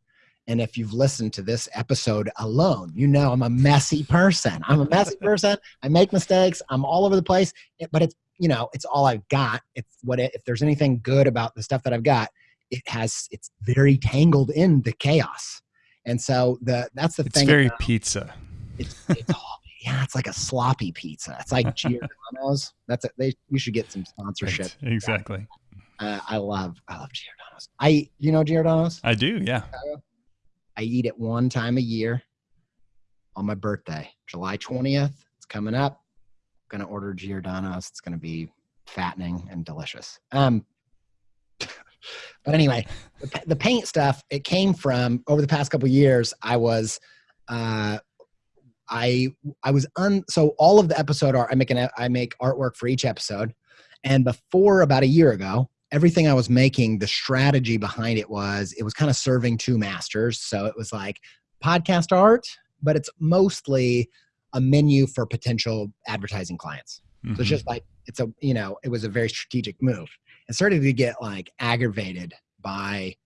and if you've listened to this episode alone, you know I'm a messy person. I'm a messy <laughs> person. I make mistakes. I'm all over the place, but it's, you know, it's all I've got. It's what, it, if there's anything good about the stuff that I've got, it has, it's very tangled in the chaos. And so the, that's the it's thing. It's very about, pizza. It's, it's all, <laughs> yeah, it's like a sloppy pizza. It's like Giordano's. <laughs> That's it. They, you should get some sponsorship. Right. Exactly. Uh, I love, I love Giordano's. I, you know Giordano's? I do. Yeah. I eat it one time a year on my birthday, July 20th. It's coming up. I'm gonna order Giordano's. It's gonna be fattening and delicious. Um, <laughs> but anyway, the, the, paint stuff it came from over the past couple years. I was, uh, I I was un so all of the episode art I make an I make artwork for each episode, and before about a year ago, everything I was making, the strategy behind it was it was kind of serving two masters. So it was like podcast art, but it's mostly a menu for potential advertising clients. Mm-hmm. So it's mm-hmm. just like it's a you know it was a very strategic move. And started to get like aggravated by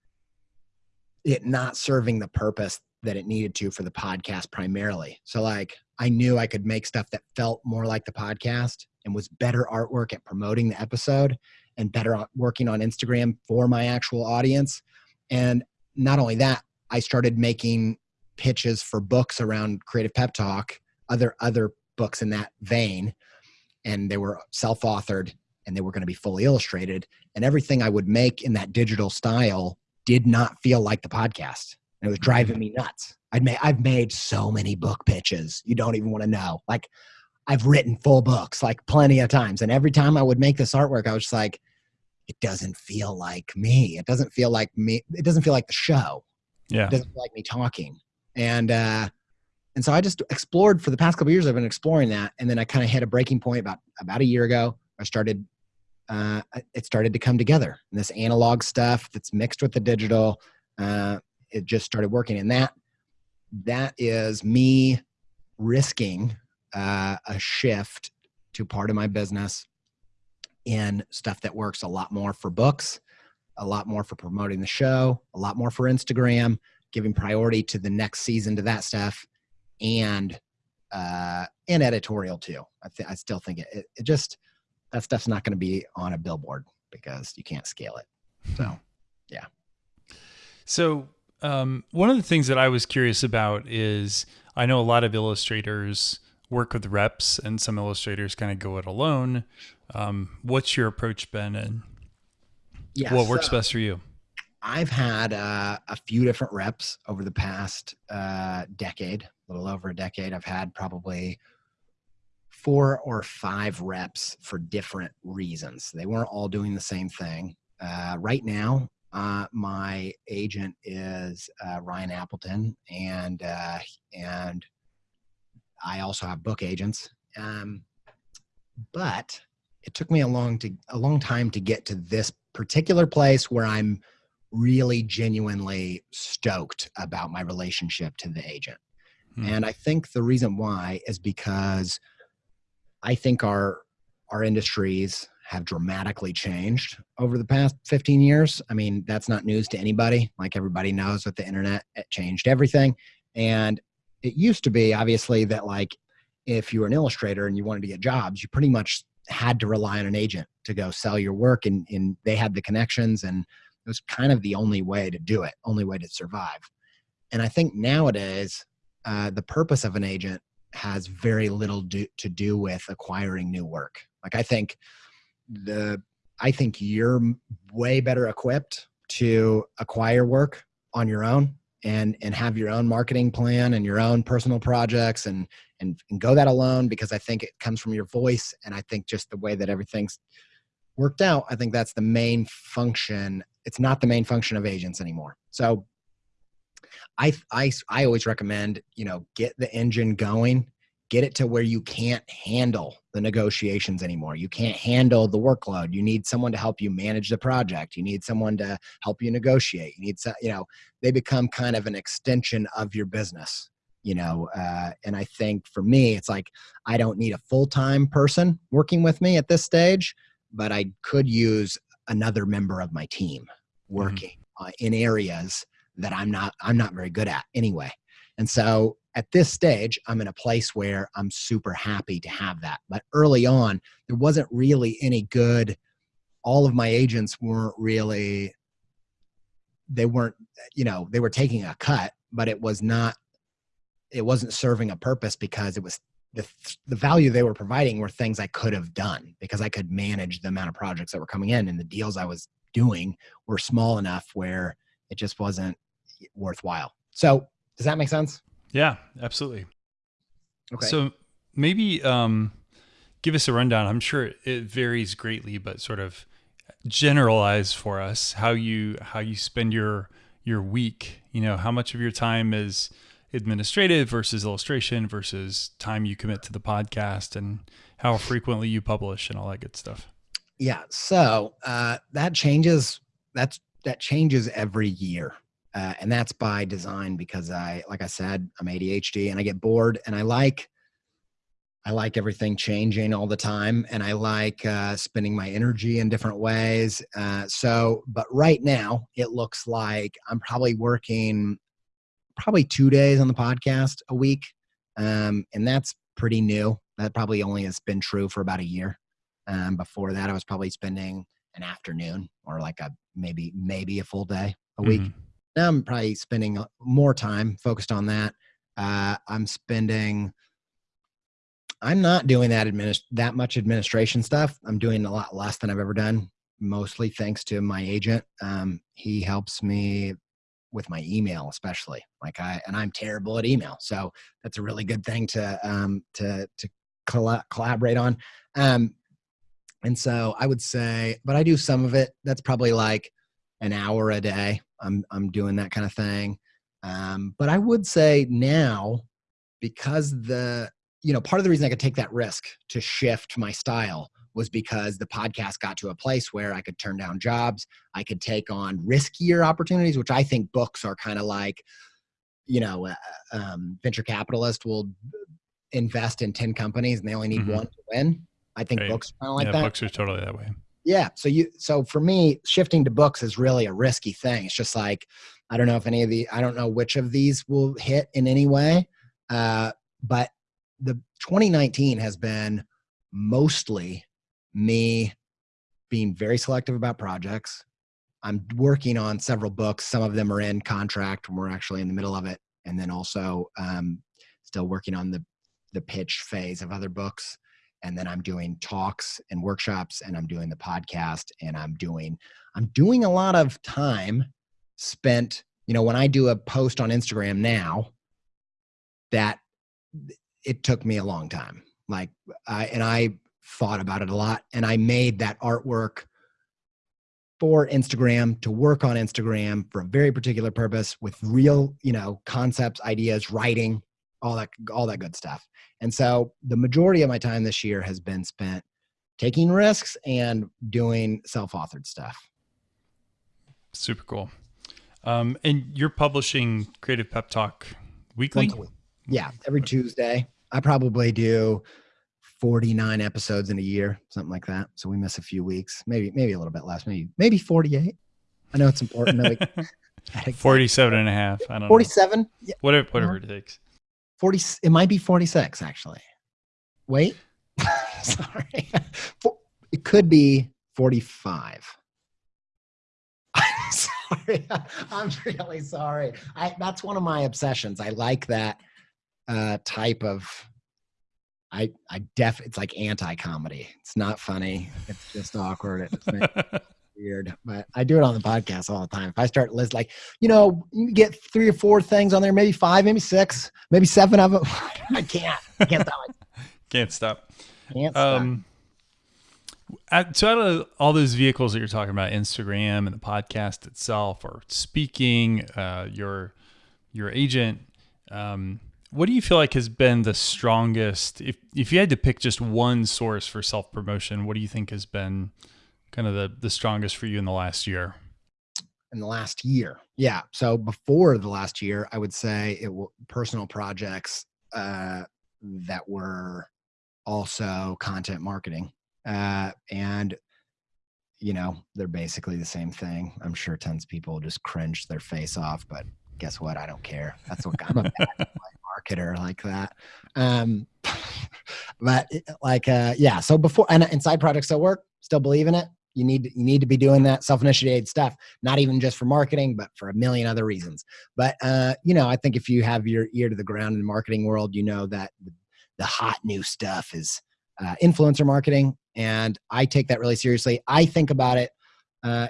it not serving the purpose that it needed to for the podcast primarily. So like I knew I could make stuff that felt more like the podcast and was better artwork at promoting the episode and better working on Instagram for my actual audience. And not only that, I started making pitches for books around creative pep talk, other other books in that vein, and they were self-authored and they were going to be fully illustrated. And everything I would make in that digital style did not feel like the podcast. And it was driving me nuts. I'd made I've made so many book pitches. You don't even want to know. Like I've written full books like plenty of times. And every time I would make this artwork, I was just like, it doesn't feel like me. It doesn't feel like me. It doesn't feel like the show. Yeah. It doesn't feel like me talking. And, uh, and so I just explored for the past couple years. I've been exploring that. And then I kind of hit a breaking point about, about a year ago. I started, uh, it started to come together and this analog stuff that's mixed with the digital. Uh, it just started working. And that, that is me risking uh, a shift to part of my business in stuff that works a lot more for books, a lot more for promoting the show, a lot more for Instagram, giving priority to the next season to that stuff, and uh, and editorial too. I th- I still think it, it, it just that stuff's not going to be on a billboard because you can't scale it. So, yeah. So um, one of the things that I was curious about is I know a lot of illustrators work with reps and some illustrators kind of go it alone. Um, what's your approach been and Yeah, what works so best for you? I've had uh, a few different reps over the past uh, decade, a little over a decade. I've had probably four or five reps for different reasons. They weren't all doing the same thing. Uh, right now, uh, my agent is uh, Ryan Appleton, and uh, and I also have book agents. Um, but it took me a long to a long time to get to this particular place where I'm really genuinely stoked about my relationship to the agent. Hmm. And I think the reason why is because I think our our industries have dramatically changed over the past 15 years. I mean, that's not news to anybody. Like everybody knows with the internet, it changed everything. And it used to be obviously that like if you were an illustrator and you wanted to get jobs, you pretty much had to rely on an agent to go sell your work and, and they had the connections and it was kind of the only way to do it, only way to survive. And I think nowadays, uh, the purpose of an agent has very little do, to do with acquiring new work. Like I think the I think you're way better equipped to acquire work on your own and and have your own marketing plan and your own personal projects and and, and go that alone because I think it comes from your voice and I think just the way that everything's worked out, I think that's the main function. It's not the main function of agents anymore. So I I I always recommend, you know, get the engine going, get it to where you can't handle the negotiations anymore. You can't handle the workload. You need someone to help you manage the project. You need someone to help you negotiate. You need some, you know, they become kind of an extension of your business, you know. Uh, and I think for me, it's like I don't need a full time person working with me at this stage, but I could use another member of my team working uh, in areas that I'm not I'm not very good at anyway. And so at this stage, I'm in a place where I'm super happy to have that. But early on, there wasn't really any good. All of my agents weren't really, they weren't, you know, they were taking a cut, but it was not, it wasn't serving a purpose because it was the, the value they were providing were things I could have done because I could manage the amount of projects that were coming in and the deals I was doing were small enough where it just wasn't worthwhile. So does that make sense? Yeah, absolutely. Okay. So maybe um, give us a rundown. I'm sure it varies greatly, but sort of generalize for us how you how you spend your your week. You know, how much of your time is administrative versus illustration versus time you commit to the podcast, and how frequently you publish and all that good stuff. Yeah. So uh, that changes. That's that changes every year, uh, and that's by design because I, like I said, I'm ADHD and I get bored and I like. I like everything changing all the time, and I like uh, spending my energy in different ways. Uh, so, but right now, it looks like I'm probably working probably two days on the podcast a week, um, and that's pretty new. That probably only has been true for about a year. Um, before that, I was probably spending an afternoon or like a maybe maybe a full day a week. Mhm. Now I'm probably spending uh, more time focused on that. Uh, I'm spending. I'm not doing that adminis- that much administration stuff. I'm doing a lot less than I've ever done. Mostly thanks to my agent. Um, he helps me with my email, especially. Like I and I'm terrible at email, so that's a really good thing to um, to to colla- collaborate on. Um, and so I would say, but I do some of it. That's probably like an hour a day. I'm I'm doing that kind of thing. Um, but I would say now, because the you know part of the reason I could take that risk to shift my style was because the podcast got to a place where I could turn down jobs. I could take on riskier opportunities, which I think books are kind of like, you know, uh, um, venture capitalist will invest in 10 companies and they only need Mhm. one to win. I think Right. books are kind of like yeah, that. books are totally that way. Yeah. So you so for me, shifting to books is really a risky thing. It's just like I don't know if any of the I don't know which of these will hit in any way. Uh, but the 2019 has been mostly me being very selective about projects. I'm working on several books. Some of them are in contract, and we're actually in the middle of it. And then also um, still working on the the pitch phase of other books and then i'm doing talks and workshops and i'm doing the podcast and i'm doing i'm doing a lot of time spent you know when i do a post on instagram now that it took me a long time. Like I, and i thought about it a lot and i made that artwork for instagram to work on instagram for a very particular purpose with real you know concepts ideas writing all that all that good stuff. And so the majority of my time this year has been spent taking risks and doing self-authored stuff. Super cool. Um, and you're publishing creative pep talk weekly? Yeah every tuesday. I probably do 49 episodes in a year something like that. So we miss a few weeks. Maybe maybe a little bit less maybe maybe 48 i know it's important like, <laughs> 47 and a half i don't 47 know. Yeah. whatever whatever uh-huh. it takes 40 it might be 46 actually. Wait. <laughs> <laughs> Sorry. It could be 45 <laughs> I'm sorry. I'm really sorry. I that's one of my obsessions. I like that uh type of i i def it's like anti-comedy. It's not funny. It's just awkward it's weird, but I do it on the podcast all the time. If I start list like, you know, you get three or four things on there, maybe five, maybe six, maybe seven of them. <laughs> I can't. I can't stop. <laughs> can't stop. Can't stop. Um, so out of all those vehicles that you're talking about, Instagram and the podcast itself, or speaking, uh, your your agent, um, what do you feel like has been the strongest? If if you had to pick just one source for self promotion, what do you think has been kind of the the strongest for you in the last year? In the last year, yeah. So before the last year, I would say it was personal projects uh, that were also content marketing, uh, and you know they're basically the same thing. I'm sure tons of people just cringe their face off, but guess what? I don't care. That's what I'm a bad <laughs> marketer like that. Um, <laughs> but like, uh, yeah. So before and, and side projects still work. Still believe in it you need you need to be doing that self-initiated stuff not even just for marketing but for a million other reasons. But uh, you know i think if you have your ear to the ground in the marketing world you know that the, hot new stuff is uh, influencer marketing and i take that really seriously. I think about it uh,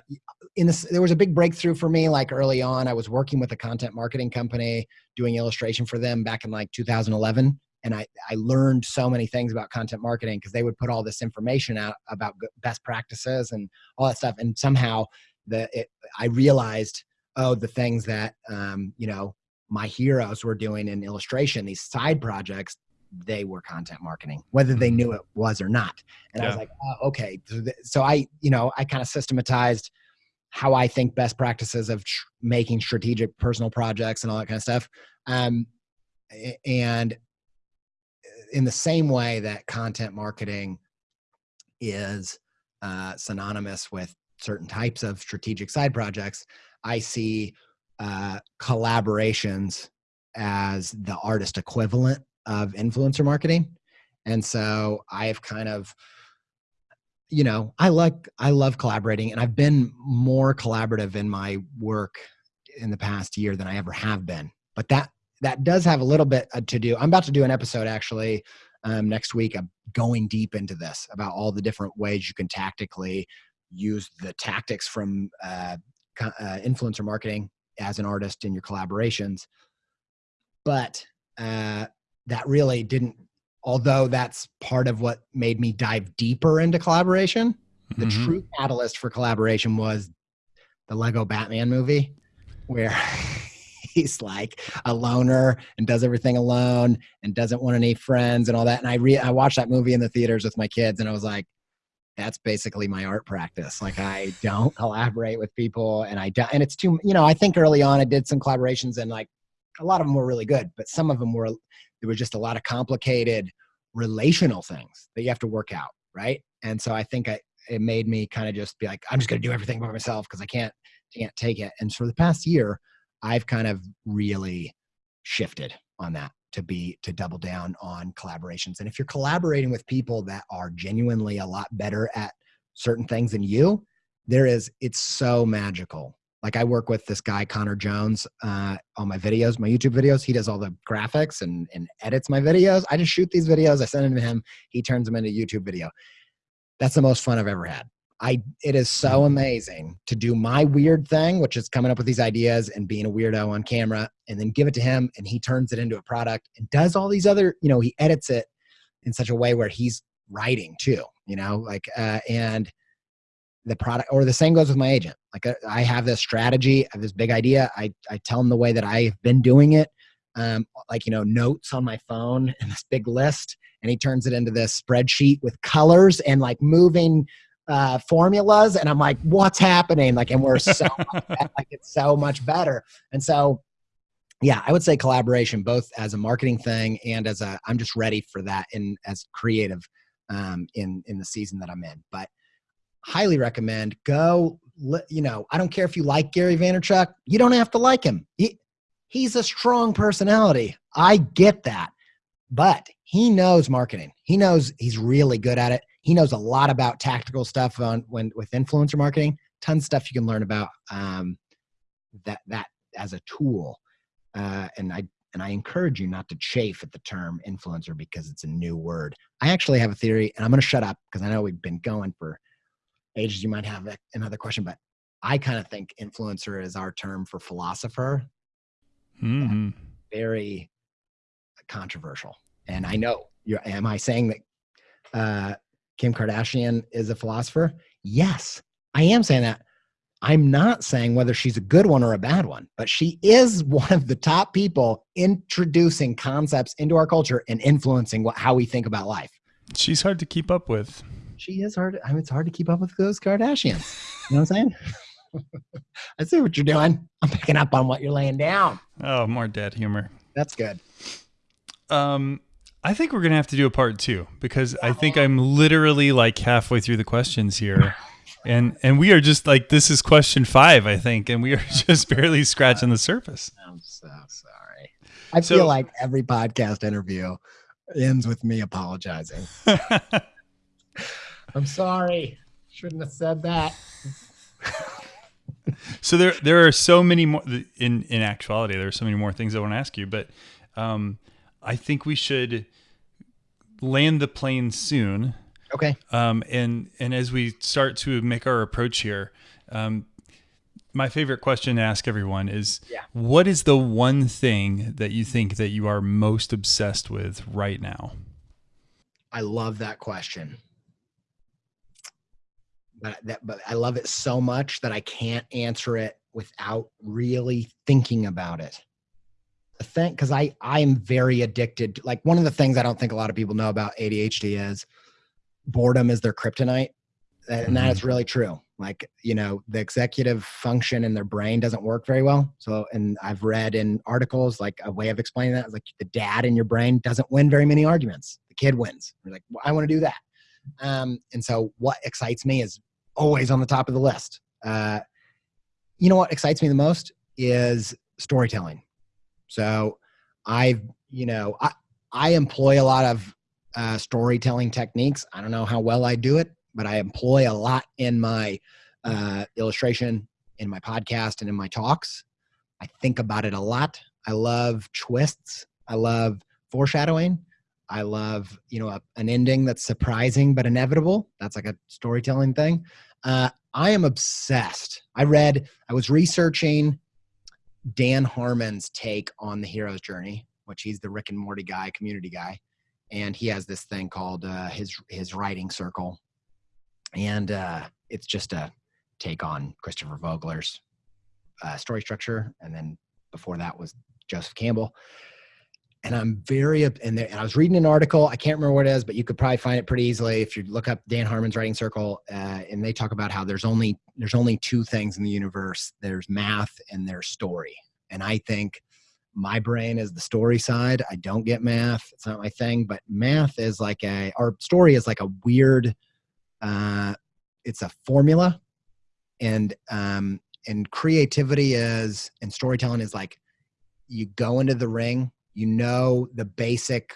in this there was a big breakthrough for me like early on i was working with a content marketing company doing illustration for them back in like 2011 and I, I learned so many things about content marketing because they would put all this information out about best practices and all that stuff and somehow the it, i realized oh the things that um, you know my heroes were doing in illustration these side projects they were content marketing whether they mm-hmm. knew it was or not and yeah. i was like oh, okay so i you know i kind of systematized how i think best practices of tr- making strategic personal projects and all that kind of stuff um, and in the same way that content marketing is uh, synonymous with certain types of strategic side projects, I see uh, collaborations as the artist equivalent of influencer marketing. And so I've kind of, you know, I like, I love collaborating and I've been more collaborative in my work in the past year than I ever have been. But that that does have a little bit uh, to do. I'm about to do an episode actually um, next week. I'm going deep into this about all the different ways you can tactically use the tactics from uh, uh, influencer marketing as an artist in your collaborations. But uh, that really didn't, although that's part of what made me dive deeper into collaboration. The mm-hmm. true catalyst for collaboration was the Lego Batman movie, where <laughs> he's like a loner and does everything alone and doesn't want any friends and all that. And I re I watched that movie in the theaters with my kids and I was like, that's basically my art practice. Like I don't collaborate with people and I don't, and it's too, you know, I think early on I did some collaborations and like a lot of them were really good, but some of them were, there was just a lot of complicated relational things that you have to work out. Right. And so I think I, it made me kind of just be like, I'm just going to do everything by myself because I can't, can't take it. And for the past year, I've kind of really shifted on that to be to double down on collaborations. And if you're collaborating with people that are genuinely a lot better at certain things than you, there is it's so magical like I work with this guy Connor Jones uh, on my videos, my YouTube videos. He does all the graphics and and edits my videos. I just shoot these videos, I send them to him. He turns them into YouTube video. That's the most fun I've ever had. I it is so amazing to do my weird thing, which is coming up with these ideas and being a weirdo on camera, and then give it to him, and he turns it into a product and does all these other, you know, he edits it in such a way where he's writing too, you know, like uh, and the product or the same goes with my agent. Like uh, i have this strategy i have this big idea i, I tell him the way that i've been doing it um, like you know notes on my phone and this big list and he turns it into this spreadsheet with colors and like moving uh, formulas and i'm like what's happening? Like and we're so <laughs> like it's so much better. And so yeah i would say collaboration both as a marketing thing and as a i'm just ready for that in as creative um, in in the season that i'm in. But highly recommend go you know i don't care if you like gary vaynerchuk you don't have to like him. He, he's a strong personality. I get that. But he knows marketing. He knows he's really good at it he knows a lot about tactical stuff on when with influencer marketing. Tons of stuff you can learn about um, that that as a tool. Uh, and i and i encourage you not to chafe at the term influencer because it's a new word. I actually have a theory and i'm going to shut up because i know we've been going for ages. You might have another question but i kind of think influencer is our term for philosopher. Mm-hmm. very controversial. And i know you're am i saying that uh, kim kardashian is a philosopher yes i am saying that i'm not saying whether she's a good one or a bad one but she is <laughs> one of the top people introducing concepts into our culture and influencing what, how we think about life she's hard to keep up with she is hard. I mean, it's hard to keep up with those Kardashians. You know what I'm saying? <laughs> I see what you're doing. I'm picking up on what you're laying down. Oh, more dad humor. That's good. Um, I think we're gonna have to do a part two because I think I'm literally like halfway through the questions here. And and we are just like this is question five, I think, and we are <laughs> just barely scratching the surface. I'm so sorry. I so, feel like every podcast interview ends with me apologizing. <laughs> I'm sorry. Shouldn't have said that. <laughs> so there there are so many more in in actuality there are so many more things I want to ask you, but um, I think we should land the plane soon. Okay. Um, and and as we start to make our approach here, um, my favorite question to ask everyone is, yeah. what is the one thing that you think that you are most obsessed with right now? I love that question but that but I love it so much that I can't answer it without really thinking about it. The thing, because I I am very addicted. To, like one of the things I don't think a lot of people know about ADHD is boredom is their kryptonite, and mm-hmm. that is really true. Like you know, the executive function in their brain doesn't work very well. So, and I've read in articles like a way of explaining that is like the dad in your brain doesn't win very many arguments. The kid wins. You're like, well, I want to do that. Um, and so, what excites me is always on the top of the list. Uh, you know what excites me the most is storytelling. So I've, you know, I, I employ a lot of uh, storytelling techniques. I don't know how well I do it, but I employ a lot in my uh, illustration, in my podcast, and in my talks. I think about it a lot. I love twists. I love foreshadowing. I love, you know, a, an ending that's surprising but inevitable. That's like a storytelling thing. Uh, I am obsessed. I read, I was researching Dan Harmon's take on the hero's journey, which he's the Rick and Morty guy, community guy, and he has this thing called uh, his his writing circle, and uh, it's just a take on Christopher Vogler's uh, story structure, and then before that was Joseph Campbell and I'm very and, there, and I was reading an article. I can't remember what it is, but you could probably find it pretty easily if you look up Dan Harmon's writing circle. Uh, and they talk about how there's only there's only two things in the universe: there's math and there's story. And I think my brain is the story side. I don't get math; it's not my thing. But math is like a our story is like a weird. Uh, it's a formula, and um, and creativity is and storytelling is like you go into the ring you know the basic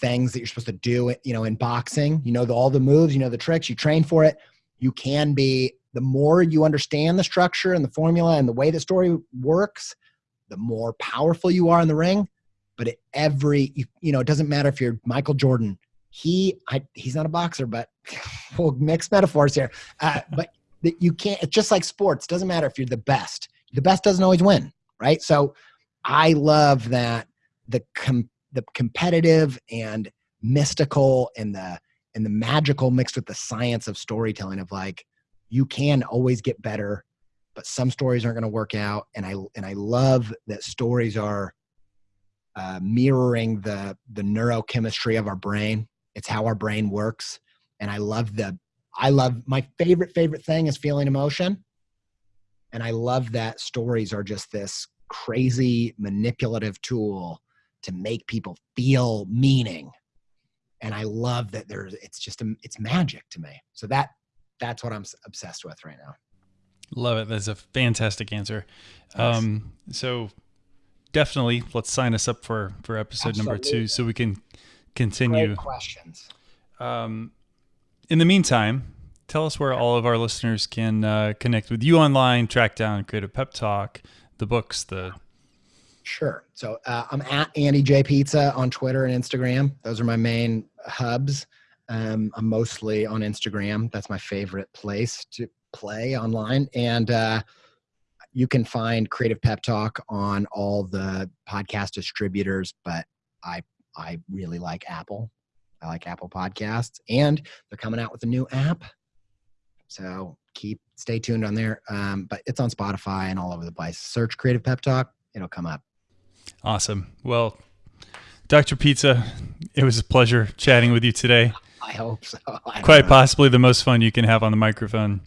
things that you're supposed to do you know in boxing you know the, all the moves you know the tricks you train for it you can be the more you understand the structure and the formula and the way the story works, the more powerful you are in the ring. But at every, you, you know, it doesn't matter if you're Michael Jordan. He, I, he's not a boxer, but <laughs> we'll mix metaphors here. Uh, but you can't. It's just like sports. Doesn't matter if you're the best. The best doesn't always win, right? So, I love that the com- the competitive and mystical and the and the magical mixed with the science of storytelling of like you can always get better but some stories aren't going to work out. And i and i love that stories are uh, mirroring the the neurochemistry of our brain. It's how our brain works. And i love the i love my favorite favorite thing is feeling emotion. And i love that stories are just this crazy manipulative tool to make people feel meaning. And i love that there's it's just a, it's magic to me. So that that's what i'm obsessed with right now. Love it. That's a fantastic answer. Um so definitely let's sign us up for for episode Absolutely. number two so we can continue. Great questions. Um in the meantime tell us where all of our listeners can uh, connect with you online track down creative pep talk the books the Sure. So uh, I'm at Andy J Pizza on Twitter and Instagram. Those are my main hubs. Um, I'm mostly on Instagram. That's my favorite place to play online. And uh, you can find Creative Pep Talk on all the podcast distributors, but I I really like Apple. I like Apple Podcasts, and they're coming out with a new app. So keep stay tuned on there. Um, but it's on Spotify and all over the place. Search Creative Pep Talk, it'll come up. Awesome. Well, Dr. Pizza, it was a pleasure chatting with you today. I hope so. <laughs> I Quite possibly the most fun you can have on the microphone.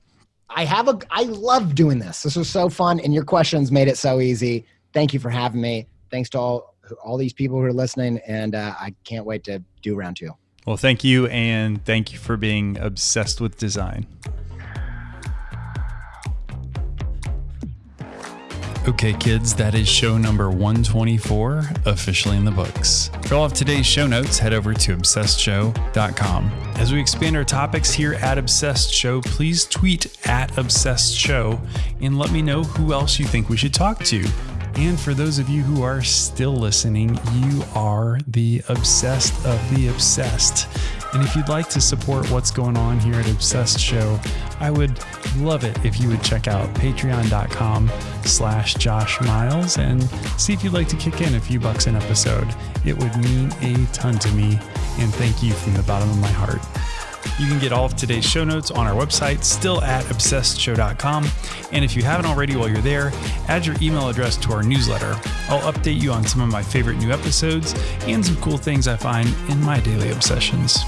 I have a I love doing this. This was so fun and your questions made it so easy. Thank you for having me. Thanks to all all these people who are listening and uh, I can't wait to do round 2. Well, thank you and thank you for being obsessed with design. Okay, kids, that is show number 124, officially in the books. For all of today's show notes, head over to obsessedshow.com. As we expand our topics here at Obsessed Show, please tweet at Obsessed Show and let me know who else you think we should talk to. And for those of you who are still listening, you are the obsessed of the obsessed. And if you'd like to support what's going on here at Obsessed Show, I would love it if you would check out patreon.com slash Josh Miles and see if you'd like to kick in a few bucks an episode. It would mean a ton to me, and thank you from the bottom of my heart. You can get all of today's show notes on our website, still at obsessedshow.com. And if you haven't already while you're there, add your email address to our newsletter. I'll update you on some of my favorite new episodes and some cool things I find in my daily obsessions.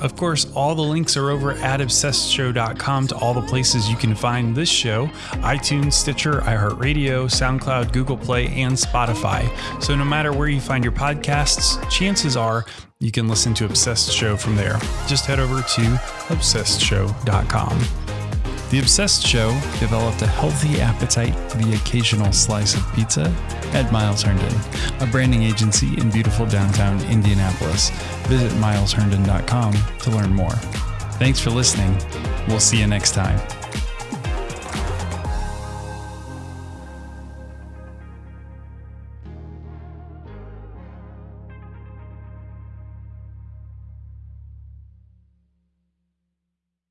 Of course, all the links are over at obsessedshow.com to all the places you can find this show iTunes, Stitcher, iHeartRadio, SoundCloud, Google Play, and Spotify. So no matter where you find your podcasts, chances are you can listen to Obsessed Show from there. Just head over to obsessedshow.com. The Obsessed Show developed a healthy appetite for the occasional slice of pizza at Miles Herndon, a branding agency in beautiful downtown Indianapolis. Visit milesherndon.com to learn more. Thanks for listening. We'll see you next time.